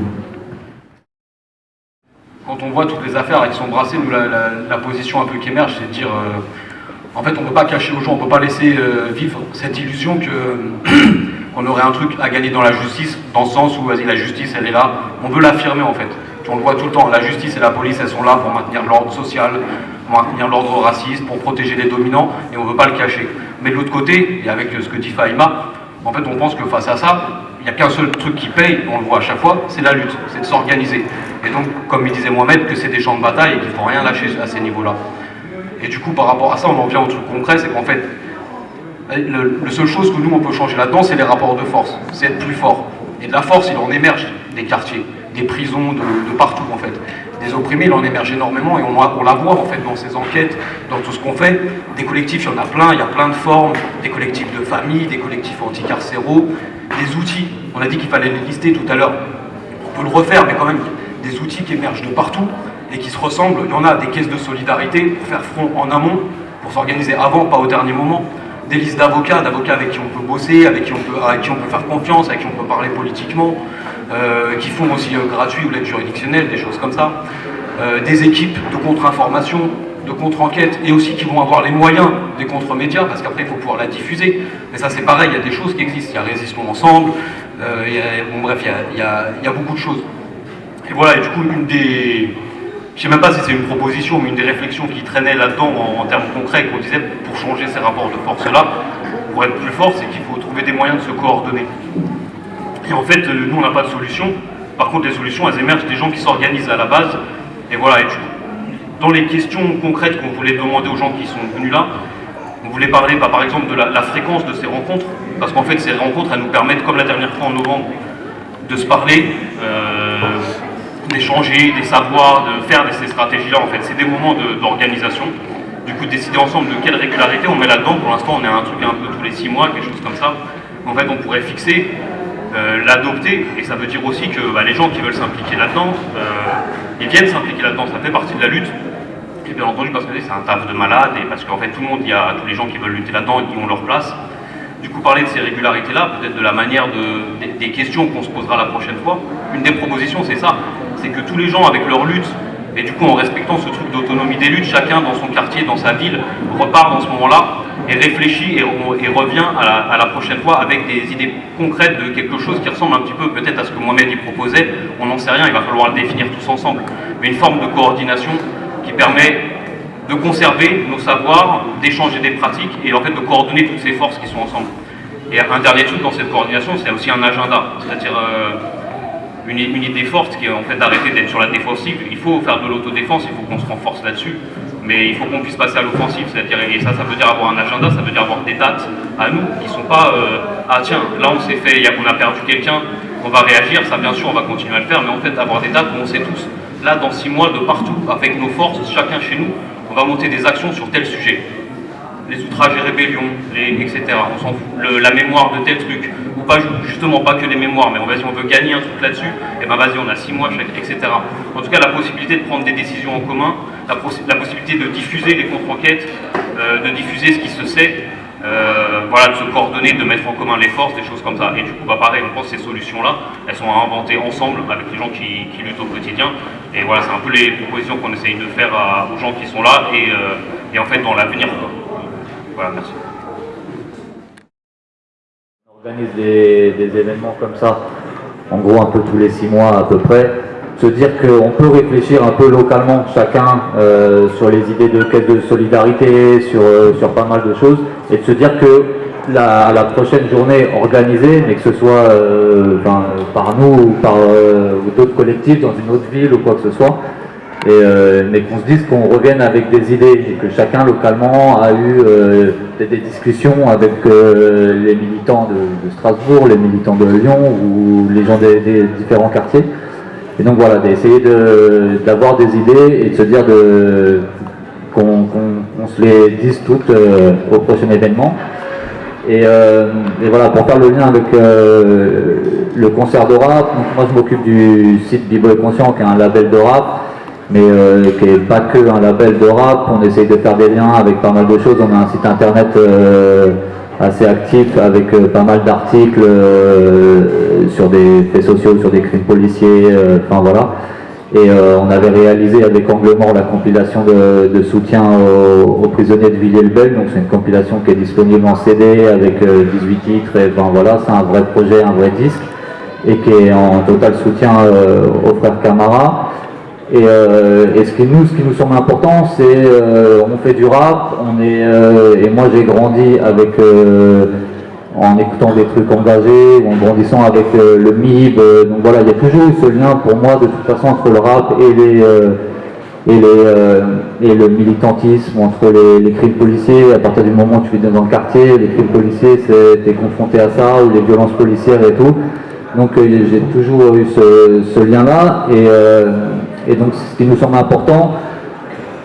quand on voit toutes les affaires qui sont brassées, nous, la, position un peu qui émerge, c'est de dire, euh, en fait, on ne peut pas cacher aux gens, on ne peut pas laisser euh, vivre cette illusion qu'on aurait un truc à gagner dans la justice, dans le sens où, la justice, elle est là. On veut l'affirmer, en fait. On le voit tout le temps, la justice et la police, elles sont là pour maintenir l'ordre social, pour maintenir l'ordre raciste, pour protéger les dominants, et on ne veut pas le cacher. Mais de l'autre côté, et avec ce que dit Faïma, en fait, on pense que face à ça, il n'y a qu'un seul truc qui paye, on le voit à chaque fois, c'est la lutte, c'est de s'organiser. Et donc, comme il disait Mohamed, que c'est des champs de bataille et qu'il ne faut rien lâcher à ces niveaux-là. Et du coup, par rapport à ça, on en vient au truc concret, c'est qu'en fait, la seule chose que nous, on peut changer là-dedans, c'est les rapports de force, c'est être plus fort. Et de la force, il en émerge des quartiers, des prisons, de partout en fait des opprimés, il en émerge énormément et on, on, la voit en fait dans ces enquêtes, dans tout ce qu'on fait. Des collectifs, il y en a plein, il y a plein de formes, des collectifs de famille, des collectifs anticarcéraux, des outils. On a dit qu'il fallait les lister tout à l'heure. On peut le refaire, mais quand même, des outils qui émergent de partout et qui se ressemblent. Il y en a des caisses de solidarité pour faire front en amont, pour s'organiser avant, pas au dernier moment. Des listes d'avocats, d'avocats avec qui on peut bosser, avec qui on peut, avec qui on peut faire confiance, avec qui on peut parler politiquement. Euh, qui font aussi euh, gratuit ou l'aide juridictionnelle, des choses comme ça, euh, des équipes de contre-information, de contre-enquête, et aussi qui vont avoir les moyens des contre-médias, parce qu'après il faut pouvoir la diffuser. Mais ça c'est pareil, il y a des choses qui existent, il y a Résistons Ensemble, bon bref, il y, a, beaucoup de choses. Et voilà, et du coup, une des... Je sais même pas si c'est une proposition, mais une des réflexions qui traînait là-dedans en, en, termes concrets, qu'on disait pour changer ces rapports de force-là, pour être plus fort, c'est qu'il faut trouver des moyens de se coordonner. Et en fait, euh, nous, on n'a pas de solution. Par contre, les solutions, elles émergent des gens qui s'organisent à la base. Et voilà, et dans les questions concrètes qu'on voulait demander aux gens qui sont venus là, on voulait parler bah, par exemple de la, fréquence de ces rencontres, parce qu'en fait ces rencontres elles nous permettent, comme la dernière fois en novembre, de se parler, euh, d'échanger, des savoirs, de faire ces stratégies-là en fait. C'est des moments d'organisation. Du coup, décider ensemble de quelle régularité on met là-dedans. Pour l'instant, on est à un truc un peu tous les six mois, quelque chose comme ça. En fait, on pourrait fixer euh, l'adopter, et ça veut dire aussi que bah, les gens qui veulent s'impliquer là-dedans, euh, ils viennent s'impliquer là-dedans, ça fait partie de la lutte, et bien entendu parce que c'est un taf de malade, et parce qu'en fait tout le monde, il y a tous les gens qui veulent lutter là-dedans et qui ont leur place. Du coup, parler de ces régularités-là, peut-être de la manière de, des, questions qu'on se posera la prochaine fois, une des propositions c'est ça, c'est que tous les gens avec leur lutte, et du coup en respectant ce truc d'autonomie des luttes, chacun dans son quartier, dans sa ville, repart dans ce moment-là et réfléchit et, revient à la, prochaine fois avec des idées concrètes de quelque chose qui ressemble un petit peu peut-être à ce que Mohamed y proposait. On n'en sait rien, il va falloir le définir tous ensemble. Mais une forme de coordination qui permet de conserver nos savoirs, d'échanger des pratiques et en fait de coordonner toutes ces forces qui sont ensemble. Et un dernier truc dans cette coordination, c'est aussi un agenda, c'est-à-dire euh, une, une, idée forte qui est en fait d'arrêter d'être sur la défensive. Il faut faire de l'autodéfense, il faut qu'on se renforce là-dessus mais il faut qu'on puisse passer à l'offensive, c'est-à-dire, et ça, ça veut dire avoir un agenda, ça veut dire avoir des dates à nous qui ne sont pas euh, ah tiens, là on s'est fait, on a perdu quelqu'un, on va réagir, ça bien sûr on va continuer à le faire, mais en fait avoir des dates où on sait tous, là dans six mois, de partout, avec nos forces, chacun chez nous, on va monter des actions sur tel sujet les outrages et rébellions, etc. On s'en fout. la mémoire de tel truc, pas justement pas que les mémoires, mais on, vas on veut gagner un truc là-dessus, et eh ben vas-y, on a six mois, etc. En tout cas, la possibilité de prendre des décisions en commun, la, possibilité de diffuser les contre-enquêtes, euh, de diffuser ce qui se sait, euh, voilà, de se coordonner, de mettre en commun les forces, des choses comme ça. Et du coup, bah, pareil, on pense que ces solutions-là, elles sont à inventer ensemble avec les gens qui, luttent au quotidien. Et voilà, c'est un peu les propositions qu'on essaye de faire aux gens qui sont là et, euh, et en fait dans l'avenir. Voilà, merci. Organise des, événements comme ça, en gros un peu tous les six mois à peu près, se dire qu'on peut réfléchir un peu localement chacun euh, sur les idées de caisse de solidarité, sur, euh, sur pas mal de choses, et de se dire que la, prochaine journée organisée, mais que ce soit euh, par nous ou par d'autres collectifs dans une autre ville ou quoi que ce soit, et, mais qu'on se dise qu'on revienne avec des idées et que chacun localement a eu des, des, discussions avec les militants de, Strasbourg, les militants de Lyon ou les gens des, différents quartiers et donc voilà, d'essayer d'avoir des idées et de se dire qu'on se les dise toutes euh, au prochain événement. Euh, et, voilà, pour faire le lien avec euh, le concert de rap, moi je m'occupe du site B-Boy Conscient qui est un label de rap, mais qui n'est pas que un label de rap, on essaye de faire des liens avec pas mal de choses, on a un site internet assez actif avec euh, pas mal d'articles euh, sur des faits sociaux, sur des crimes policiers, euh, enfin voilà. Et on avait réalisé avec Angle Mort la compilation de, soutien aux, prisonniers de Villiers-le-Bel. Donc c'est une compilation qui est disponible en CD avec 18 titres. Et ben voilà, c'est un vrai projet, un vrai disque. Et qui est en total soutien aux frères Camara. Euh, et, ce, qui nous, ce qui nous semble important, c'est euh, on fait du rap, on est, euh, et moi j'ai grandi avec en écoutant des trucs engagés, en grandissant avec le MIB, donc voilà, il y a toujours eu ce lien pour moi de toute façon entre le rap et les et, les, et le militantisme entre les, crimes policiers, à partir du moment où tu vis dans le quartier, les crimes policiers, tu es confronté à ça, ou les violences policières et tout. Donc j'ai toujours eu ce, ce lien-là, et, et donc, ce qui nous semble important,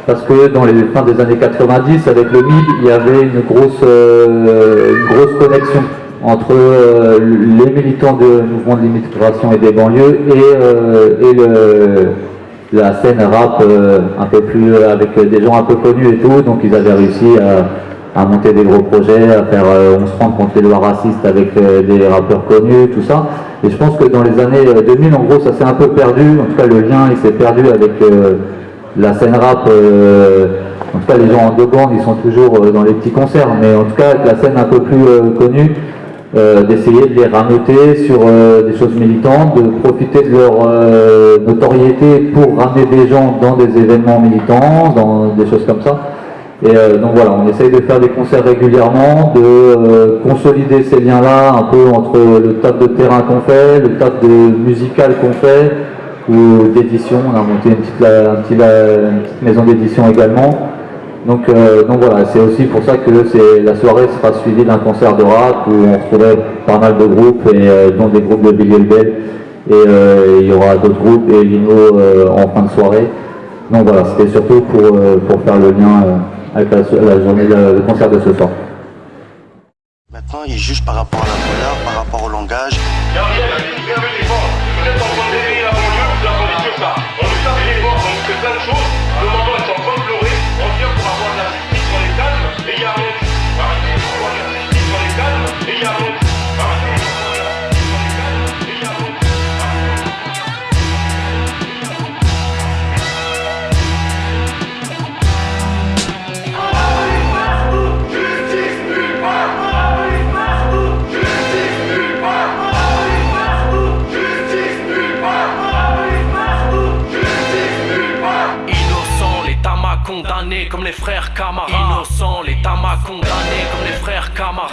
parce que dans les fins des années 90, avec le MIB, il y avait une grosse, euh, grosse connexion entre euh, les militants du mouvement de l'immigration et des banlieues et, euh, la scène rap un peu plus avec des gens un peu connus et tout, donc ils avaient réussi à, monter des gros projets, à faire On se rend contre les lois racistes avec des rappeurs connus, tout ça. Et je pense que dans les années 2000, euh, en gros, ça s'est un peu perdu. En tout cas, le lien, il s'est perdu avec euh, la scène rap. Euh, en tout cas, les gens en deux bandes, ils sont toujours dans les petits concerts. Mais en tout cas, avec la scène un peu plus connue, d'essayer de les rameuter sur des choses militantes, de profiter de leur notoriété pour ramener des gens dans des événements militants, dans des choses comme ça. Et euh, donc voilà, on essaye de faire des concerts régulièrement, de euh, consolider ces liens-là un peu entre le taf de terrain qu'on fait, le taf de musical qu'on fait, ou d'édition, on a monté une petite, maison d'édition également. Donc, euh, donc voilà, c'est aussi pour ça que la soirée sera suivie d'un concert de rap où on retrouverait pas mal de groupes, et, dont des groupes de Billy Bell, et il y aura d'autres groupes et Lino en fin de soirée. Donc voilà, c'était surtout pour faire le lien avec la, journée, le concert de ce soir. Maintenant, il juge par rapport à la couleur, par rapport au langage. Les frères Camara. Innocent, l'État m'a condamné comme les frères Camara.